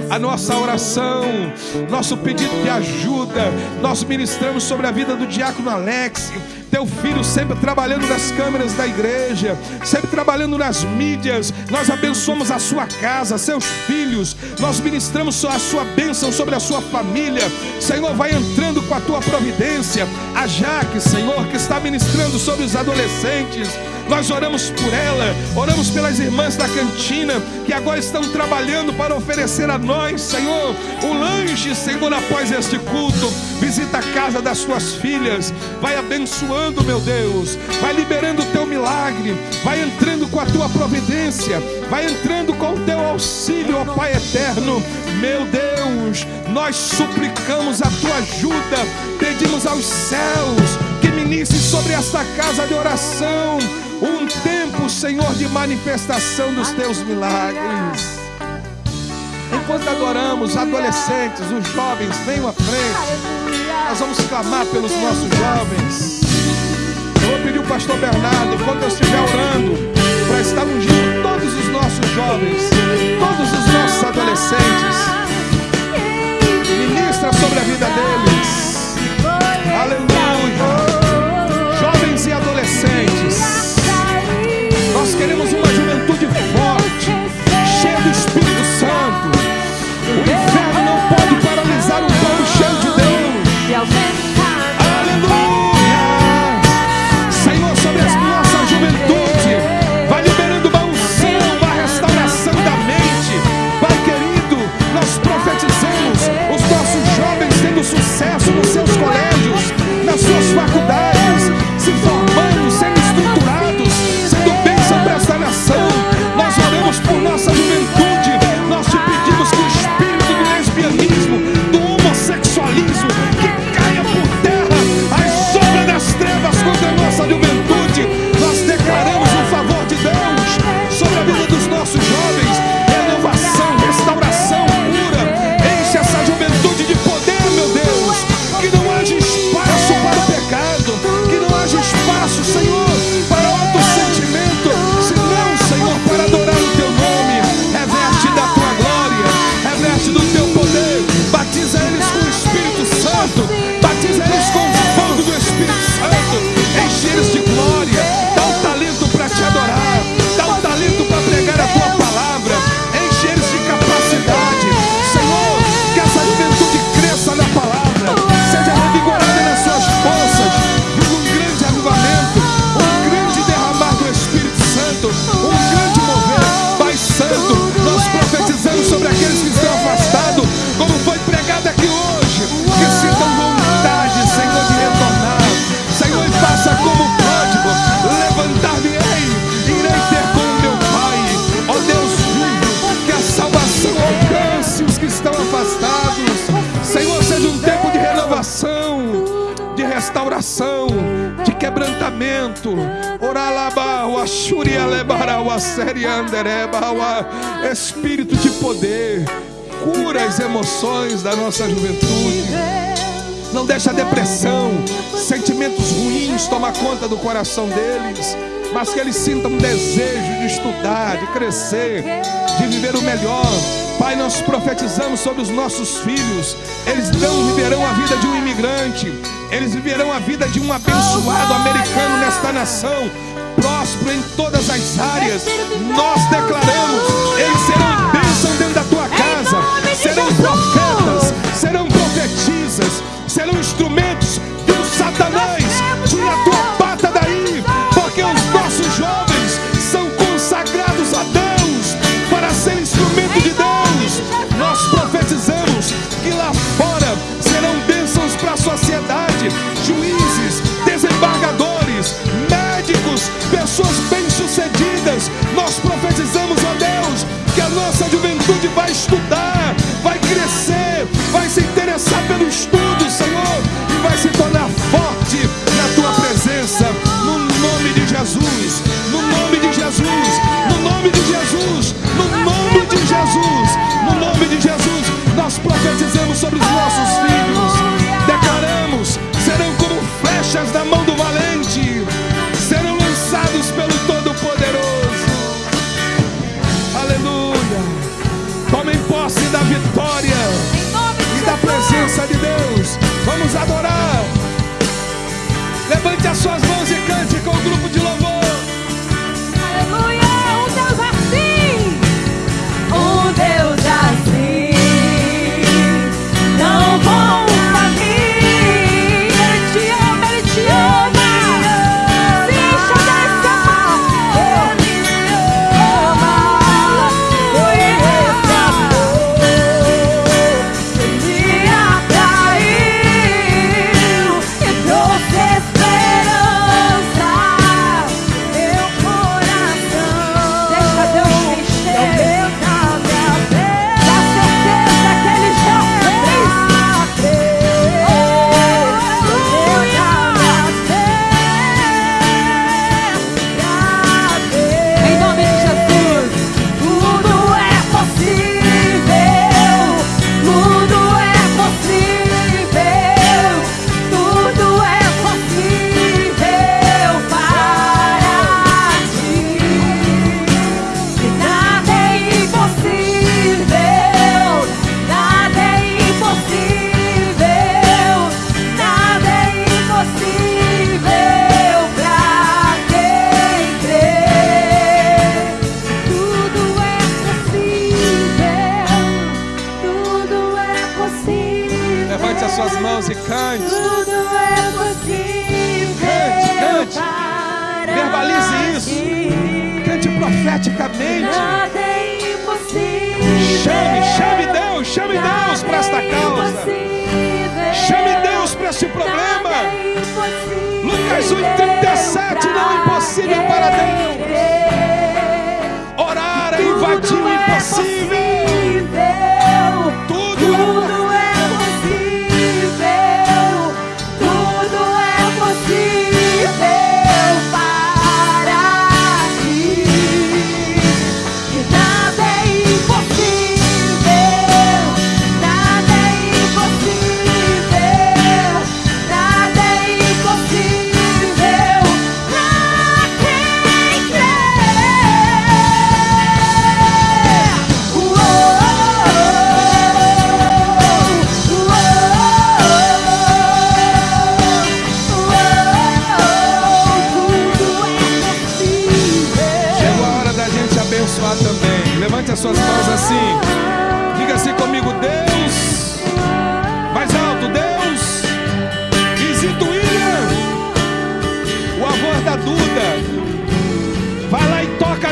A nossa oração, nosso pedido de ajuda, nós ministramos sobre a vida do diácono Alex teu filho sempre trabalhando nas câmeras da igreja, sempre trabalhando nas mídias. Nós abençoamos a sua casa, seus filhos, nós ministramos a sua bênção sobre a sua família. Senhor, vai entrando com a tua providência. A Jaque, Senhor, que está ministrando sobre os adolescentes. Nós oramos por ela, oramos pelas irmãs da cantina que agora estão trabalhando para oferecer a nós, Senhor, o lanche, Senhor, após este culto. Visita a casa das tuas filhas, vai abençoando, meu Deus, vai liberando o teu milagre, vai entrando com a tua providência, vai entrando com o teu auxílio, ó Pai eterno. Meu Deus, nós suplicamos a tua ajuda, pedimos aos céus que ministre sobre esta casa de oração um tempo, Senhor, de manifestação dos teus milagres. Enquanto adoramos, adolescentes, os jovens, venham à frente. Nós vamos clamar pelos nossos jovens. O pastor Bernardo, enquanto eu estiver orando, para estar ungindo todos os nossos jovens, todos os nossos adolescentes. Ministra sobre a vida deles. Aleluia. Espírito de poder, cura as emoções da nossa juventude. Não deixa a depressão, sentimentos ruins tomar conta do coração deles, mas que eles sintam um desejo de estudar, de crescer, de viver o melhor. Pai, nós profetizamos sobre os nossos filhos, eles não viverão a vida de um imigrante, eles viverão a vida de um abençoado americano nesta nação em todas as áreas. Nós declaramos, eles serão bênção dentro da tua casa, serão profetas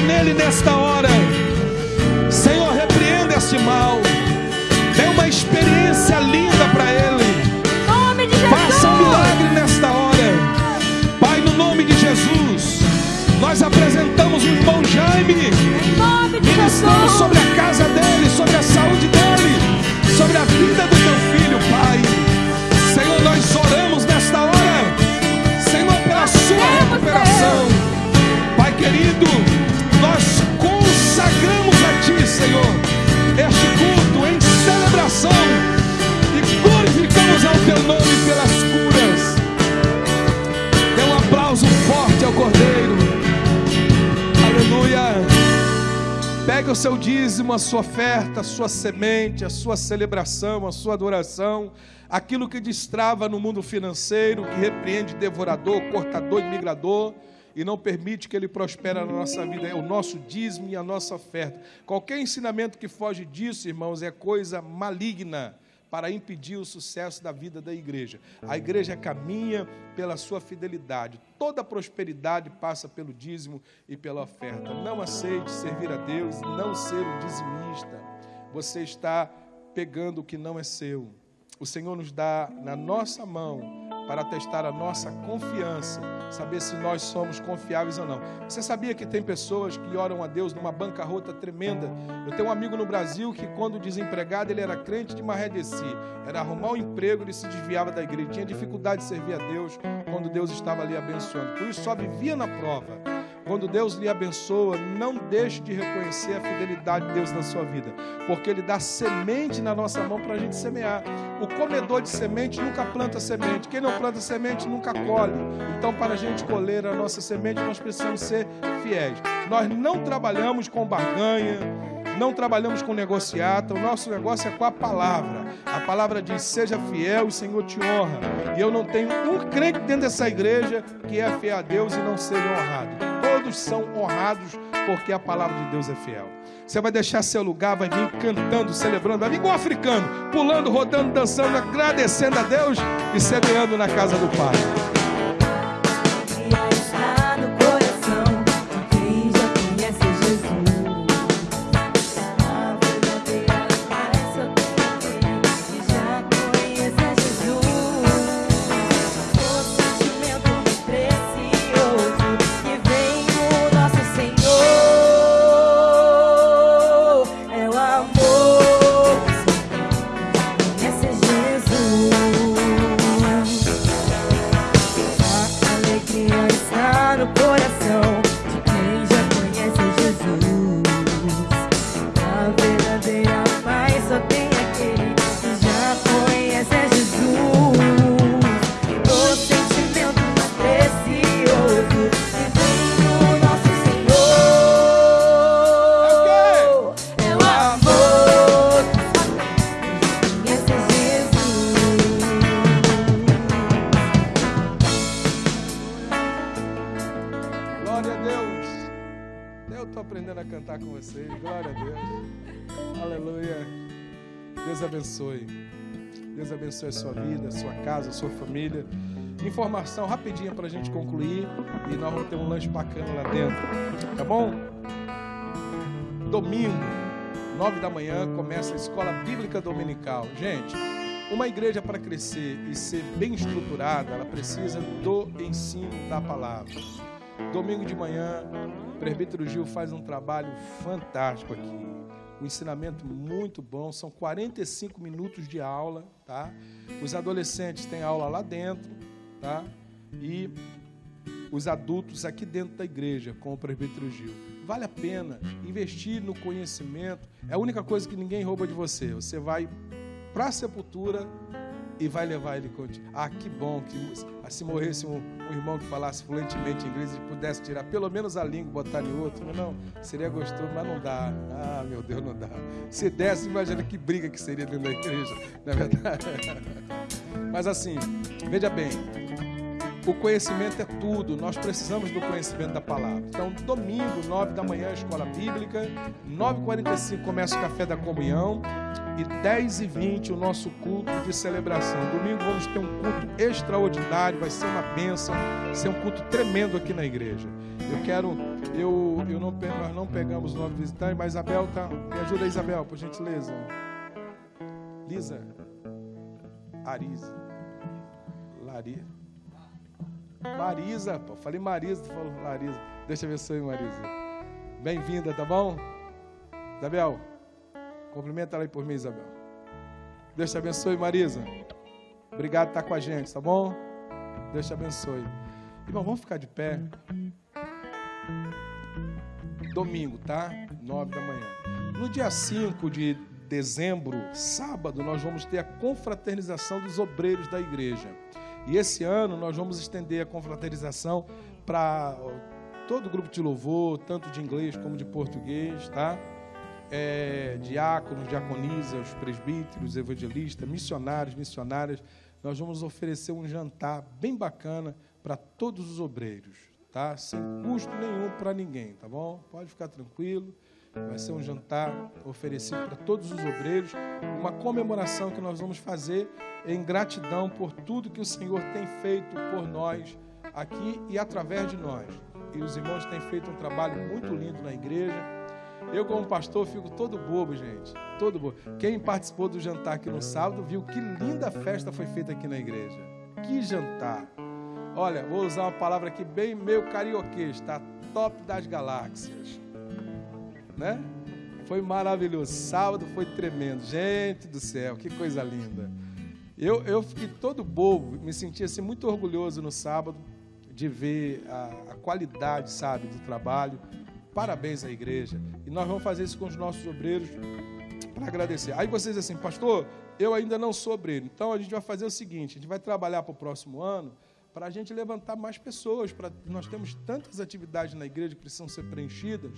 nele nesta hora. Senhor, repreenda esse mal. Dê uma experiência linda para ele. Faça um milagre nesta hora. Pai, no nome de Jesus, nós apresentamos o irmão Jaime. Em estamos sobre a casa dele, sobre a saúde dele, sobre a vida do teu filho, Pai. Senhor, nós oramos nesta hora. Senhor, pela sua recuperação. Pai querido. teu nome pelas curas. Dê um aplauso forte ao Cordeiro. Aleluia. Pegue o seu dízimo, a sua oferta, a sua semente, a sua celebração, a sua adoração, aquilo que destrava no mundo financeiro, que repreende devorador, cortador e migrador e não permite que ele prospera na nossa vida. É o nosso dízimo e a nossa oferta. Qualquer ensinamento que foge disso, irmãos, é coisa maligna para impedir o sucesso da vida da igreja. A igreja caminha pela sua fidelidade. Toda prosperidade passa pelo dízimo e pela oferta. Não aceite servir a Deus não ser um dizimista. Você está pegando o que não é seu. O Senhor nos dá na nossa mão para testar a nossa confiança, saber se nós somos confiáveis ou não. Você sabia que tem pessoas que oram a Deus numa bancarrota tremenda? Eu tenho um amigo no Brasil que, quando desempregado, ele era crente de Marredeci. Era arrumar um emprego, ele se desviava da igreja, tinha dificuldade de servir a Deus quando Deus estava ali abençoando. Por isso, só vivia na prova. Quando Deus lhe abençoa, não deixe de reconhecer a fidelidade de Deus na sua vida, porque Ele dá semente na nossa mão para a gente semear. O comedor de semente nunca planta semente, quem não planta semente nunca colhe. Então, para a gente colher a nossa semente, nós precisamos ser fiéis. Nós não trabalhamos com barganha, não trabalhamos com negociata, o nosso negócio é com a palavra. A palavra diz: seja fiel o Senhor te honra. E eu não tenho um crente dentro dessa igreja que é fiel a Deus e não seja honrado todos são honrados porque a palavra de Deus é fiel. Você vai deixar seu lugar, vai vir cantando, celebrando, vai vir igual africano, pulando, rodando, dançando, agradecendo a Deus e semeando na casa do Pai. Família. Informação rapidinha para a gente concluir e nós vamos ter um lanche bacana lá dentro, tá bom? Domingo, nove da manhã, começa a escola bíblica dominical. Gente, uma igreja para crescer e ser bem estruturada, ela precisa do ensino da palavra. Domingo de manhã, o presbítero Gil faz um trabalho fantástico aqui um ensinamento muito bom. São 45 minutos de aula, tá? Os adolescentes têm aula lá dentro, tá? E os adultos aqui dentro da igreja, com o presbítero Gil. Vale a pena investir no conhecimento. É a única coisa que ninguém rouba de você. Você vai para a sepultura e vai levar ele contigo. Ah, que bom que se morresse um, um, irmão que falasse fluentemente inglês e pudesse tirar pelo menos a língua e botar em outro. Não, seria gostoso, mas não dá. Ah, meu Deus, não dá. Se desse, imagina que briga que seria dentro da igreja, não é verdade? <laughs> Mas assim, veja bem, o conhecimento é tudo, nós precisamos do conhecimento da palavra. Então, domingo, 9 da manhã, escola bíblica, 9h45 começa o café da comunhão e 10 e 20 o nosso culto de celebração. Domingo vamos ter um culto extraordinário, vai ser uma bênção, vai ser um culto tremendo aqui na igreja. Eu quero, eu, eu não, nós não pegamos o nome visitante, mas Isabel tá, me ajuda Isabel, por gentileza. Lisa, Arise, Lari, Marisa, pô, falei Marisa, tu falou Larisa. Deixa eu abençoe, Marisa. Bem-vinda, tá bom? Isabel, Cumprimenta ela aí por mim, Isabel. Deus te abençoe, Marisa. Obrigado por estar com a gente, tá bom? Deus te abençoe. Irmão, vamos ficar de pé. Domingo, tá? Nove da manhã. No dia 5 de dezembro, sábado, nós vamos ter a confraternização dos obreiros da igreja. E esse ano nós vamos estender a confraternização para todo o grupo de louvor, tanto de inglês como de português, tá? É, diáconos, diaconisas, presbíteros, evangelistas, missionários, missionárias, nós vamos oferecer um jantar bem bacana para todos os obreiros, tá? Sem custo nenhum para ninguém, tá bom? Pode ficar tranquilo. Vai ser um jantar oferecido para todos os obreiros, uma comemoração que nós vamos fazer em gratidão por tudo que o Senhor tem feito por nós aqui e através de nós. E os irmãos têm feito um trabalho muito lindo na igreja. Eu, como pastor, fico todo bobo, gente. Todo bobo. Quem participou do jantar aqui no sábado viu que linda festa foi feita aqui na igreja. Que jantar! Olha, vou usar uma palavra aqui bem meio carioquês, tá? Top das galáxias né? Foi maravilhoso. Sábado foi tremendo. Gente do céu, que coisa linda. Eu, eu fiquei todo bobo, me senti assim muito orgulhoso no sábado de ver a, a qualidade, sabe, do trabalho. Parabéns à igreja. E nós vamos fazer isso com os nossos obreiros para agradecer. Aí vocês assim, pastor, eu ainda não sou obreiro. Então a gente vai fazer o seguinte: a gente vai trabalhar para o próximo ano para a gente levantar mais pessoas. Nós temos tantas atividades na igreja que precisam ser preenchidas.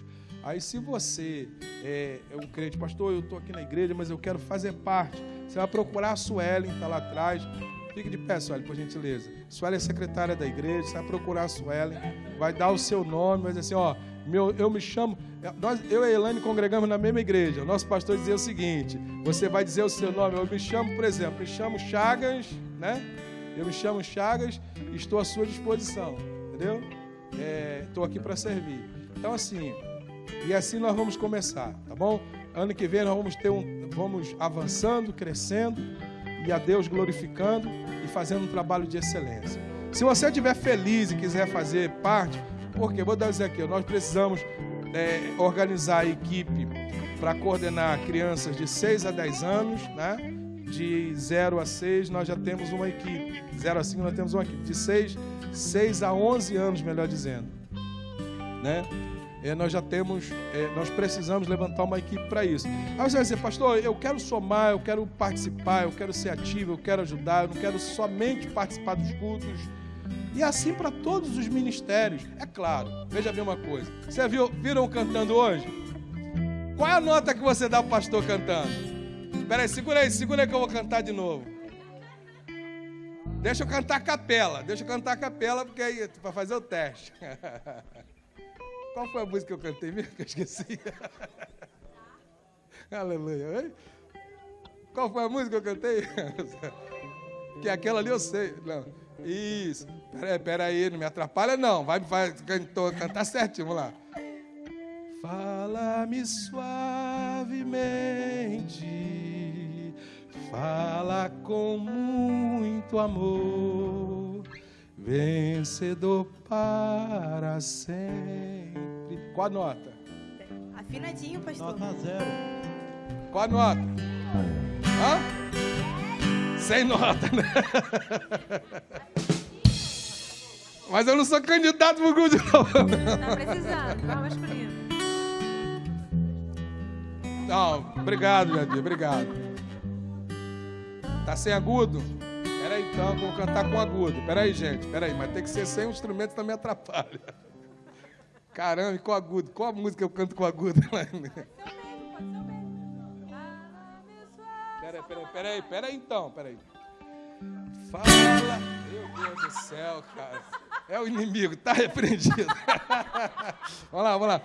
Aí, se você é, é um crente, pastor, eu estou aqui na igreja, mas eu quero fazer parte, você vai procurar a Suelen, está lá atrás. Fique de pé, Suelen, por gentileza. Suelen é secretária da igreja, você vai procurar a Suelen, vai dar o seu nome, vai dizer assim: ó, meu, eu me chamo. Nós, eu e a Elaine congregamos na mesma igreja. O nosso pastor dizia o seguinte: você vai dizer o seu nome. Eu me chamo, por exemplo, me chamo Chagas, né? Eu me chamo Chagas estou à sua disposição, entendeu? Estou é, aqui para servir. Então, assim, e assim nós vamos começar, tá bom? Ano que vem nós vamos ter um, vamos avançando, crescendo e a Deus glorificando e fazendo um trabalho de excelência. Se você estiver feliz e quiser fazer parte, porque vou dizer aqui, nós precisamos é, organizar a equipe para coordenar crianças de 6 a 10 anos, né? de 0 a 6, nós já temos uma equipe. 0 a 5, nós temos uma equipe. De 6, 6 a 11 anos, melhor dizendo. Né? É, nós já temos, é, nós precisamos levantar uma equipe para isso. Aí você vai dizer, pastor, eu quero somar, eu quero participar, eu quero ser ativo, eu quero ajudar, eu não quero somente participar dos cultos. E assim para todos os ministérios. É claro, veja bem uma coisa. Você viu, viram cantando hoje? Qual é a nota que você dá para o pastor cantando? Espera aí, segura aí, segura aí que eu vou cantar de novo. Deixa eu cantar a capela, deixa eu cantar a capela, porque aí, para fazer o teste. <laughs> Qual foi a música que eu cantei mesmo que eu esqueci? <laughs> Aleluia. Qual foi a música que eu cantei? <laughs> que aquela ali eu sei. Não. Isso. Pera aí, pera aí, não me atrapalha não. Vai, vai cantar certinho, vamos lá. Fala-me suavemente fala com muito amor, vencedor para sempre. Qual a nota? Afinadinho, pastor. Nota zero. Qual a nota? Hã? Sem nota, né? Mas eu não sou candidato pro grupo de novo. Tá precisando, tá masculino. Não, obrigado, Jadir, obrigado. Tá sem agudo? Espera aí então, vou cantar com agudo. Espera aí, gente. Espera aí, mas tem que ser sem o instrumento também atrapalha. Caramba, com agudo. Qual a música eu canto com agudo? Espera aí, espera aí, espera aí, espera aí então, espera aí. Fala, meu Deus do céu, cara. É o inimigo, tá repreendido. <laughs> vamos lá, vamos lá.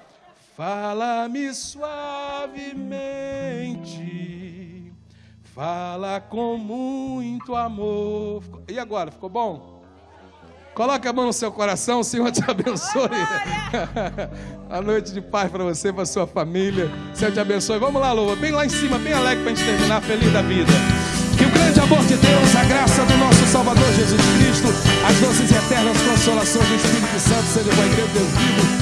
Fala-me suavemente Fala com muito amor. E agora, ficou bom? Coloque a mão no seu coração, o Senhor te <laughs> abençoe. <laughs> a noite de paz para você, para sua família. O Senhor te abençoe. Vamos lá, Louva, bem lá em cima, bem alegre para a gente terminar, feliz da vida. Que o grande amor de Deus, a graça do nosso Salvador Jesus Cristo, as doces e eternas consolações do Espírito Santo sejam com a igreja de Deus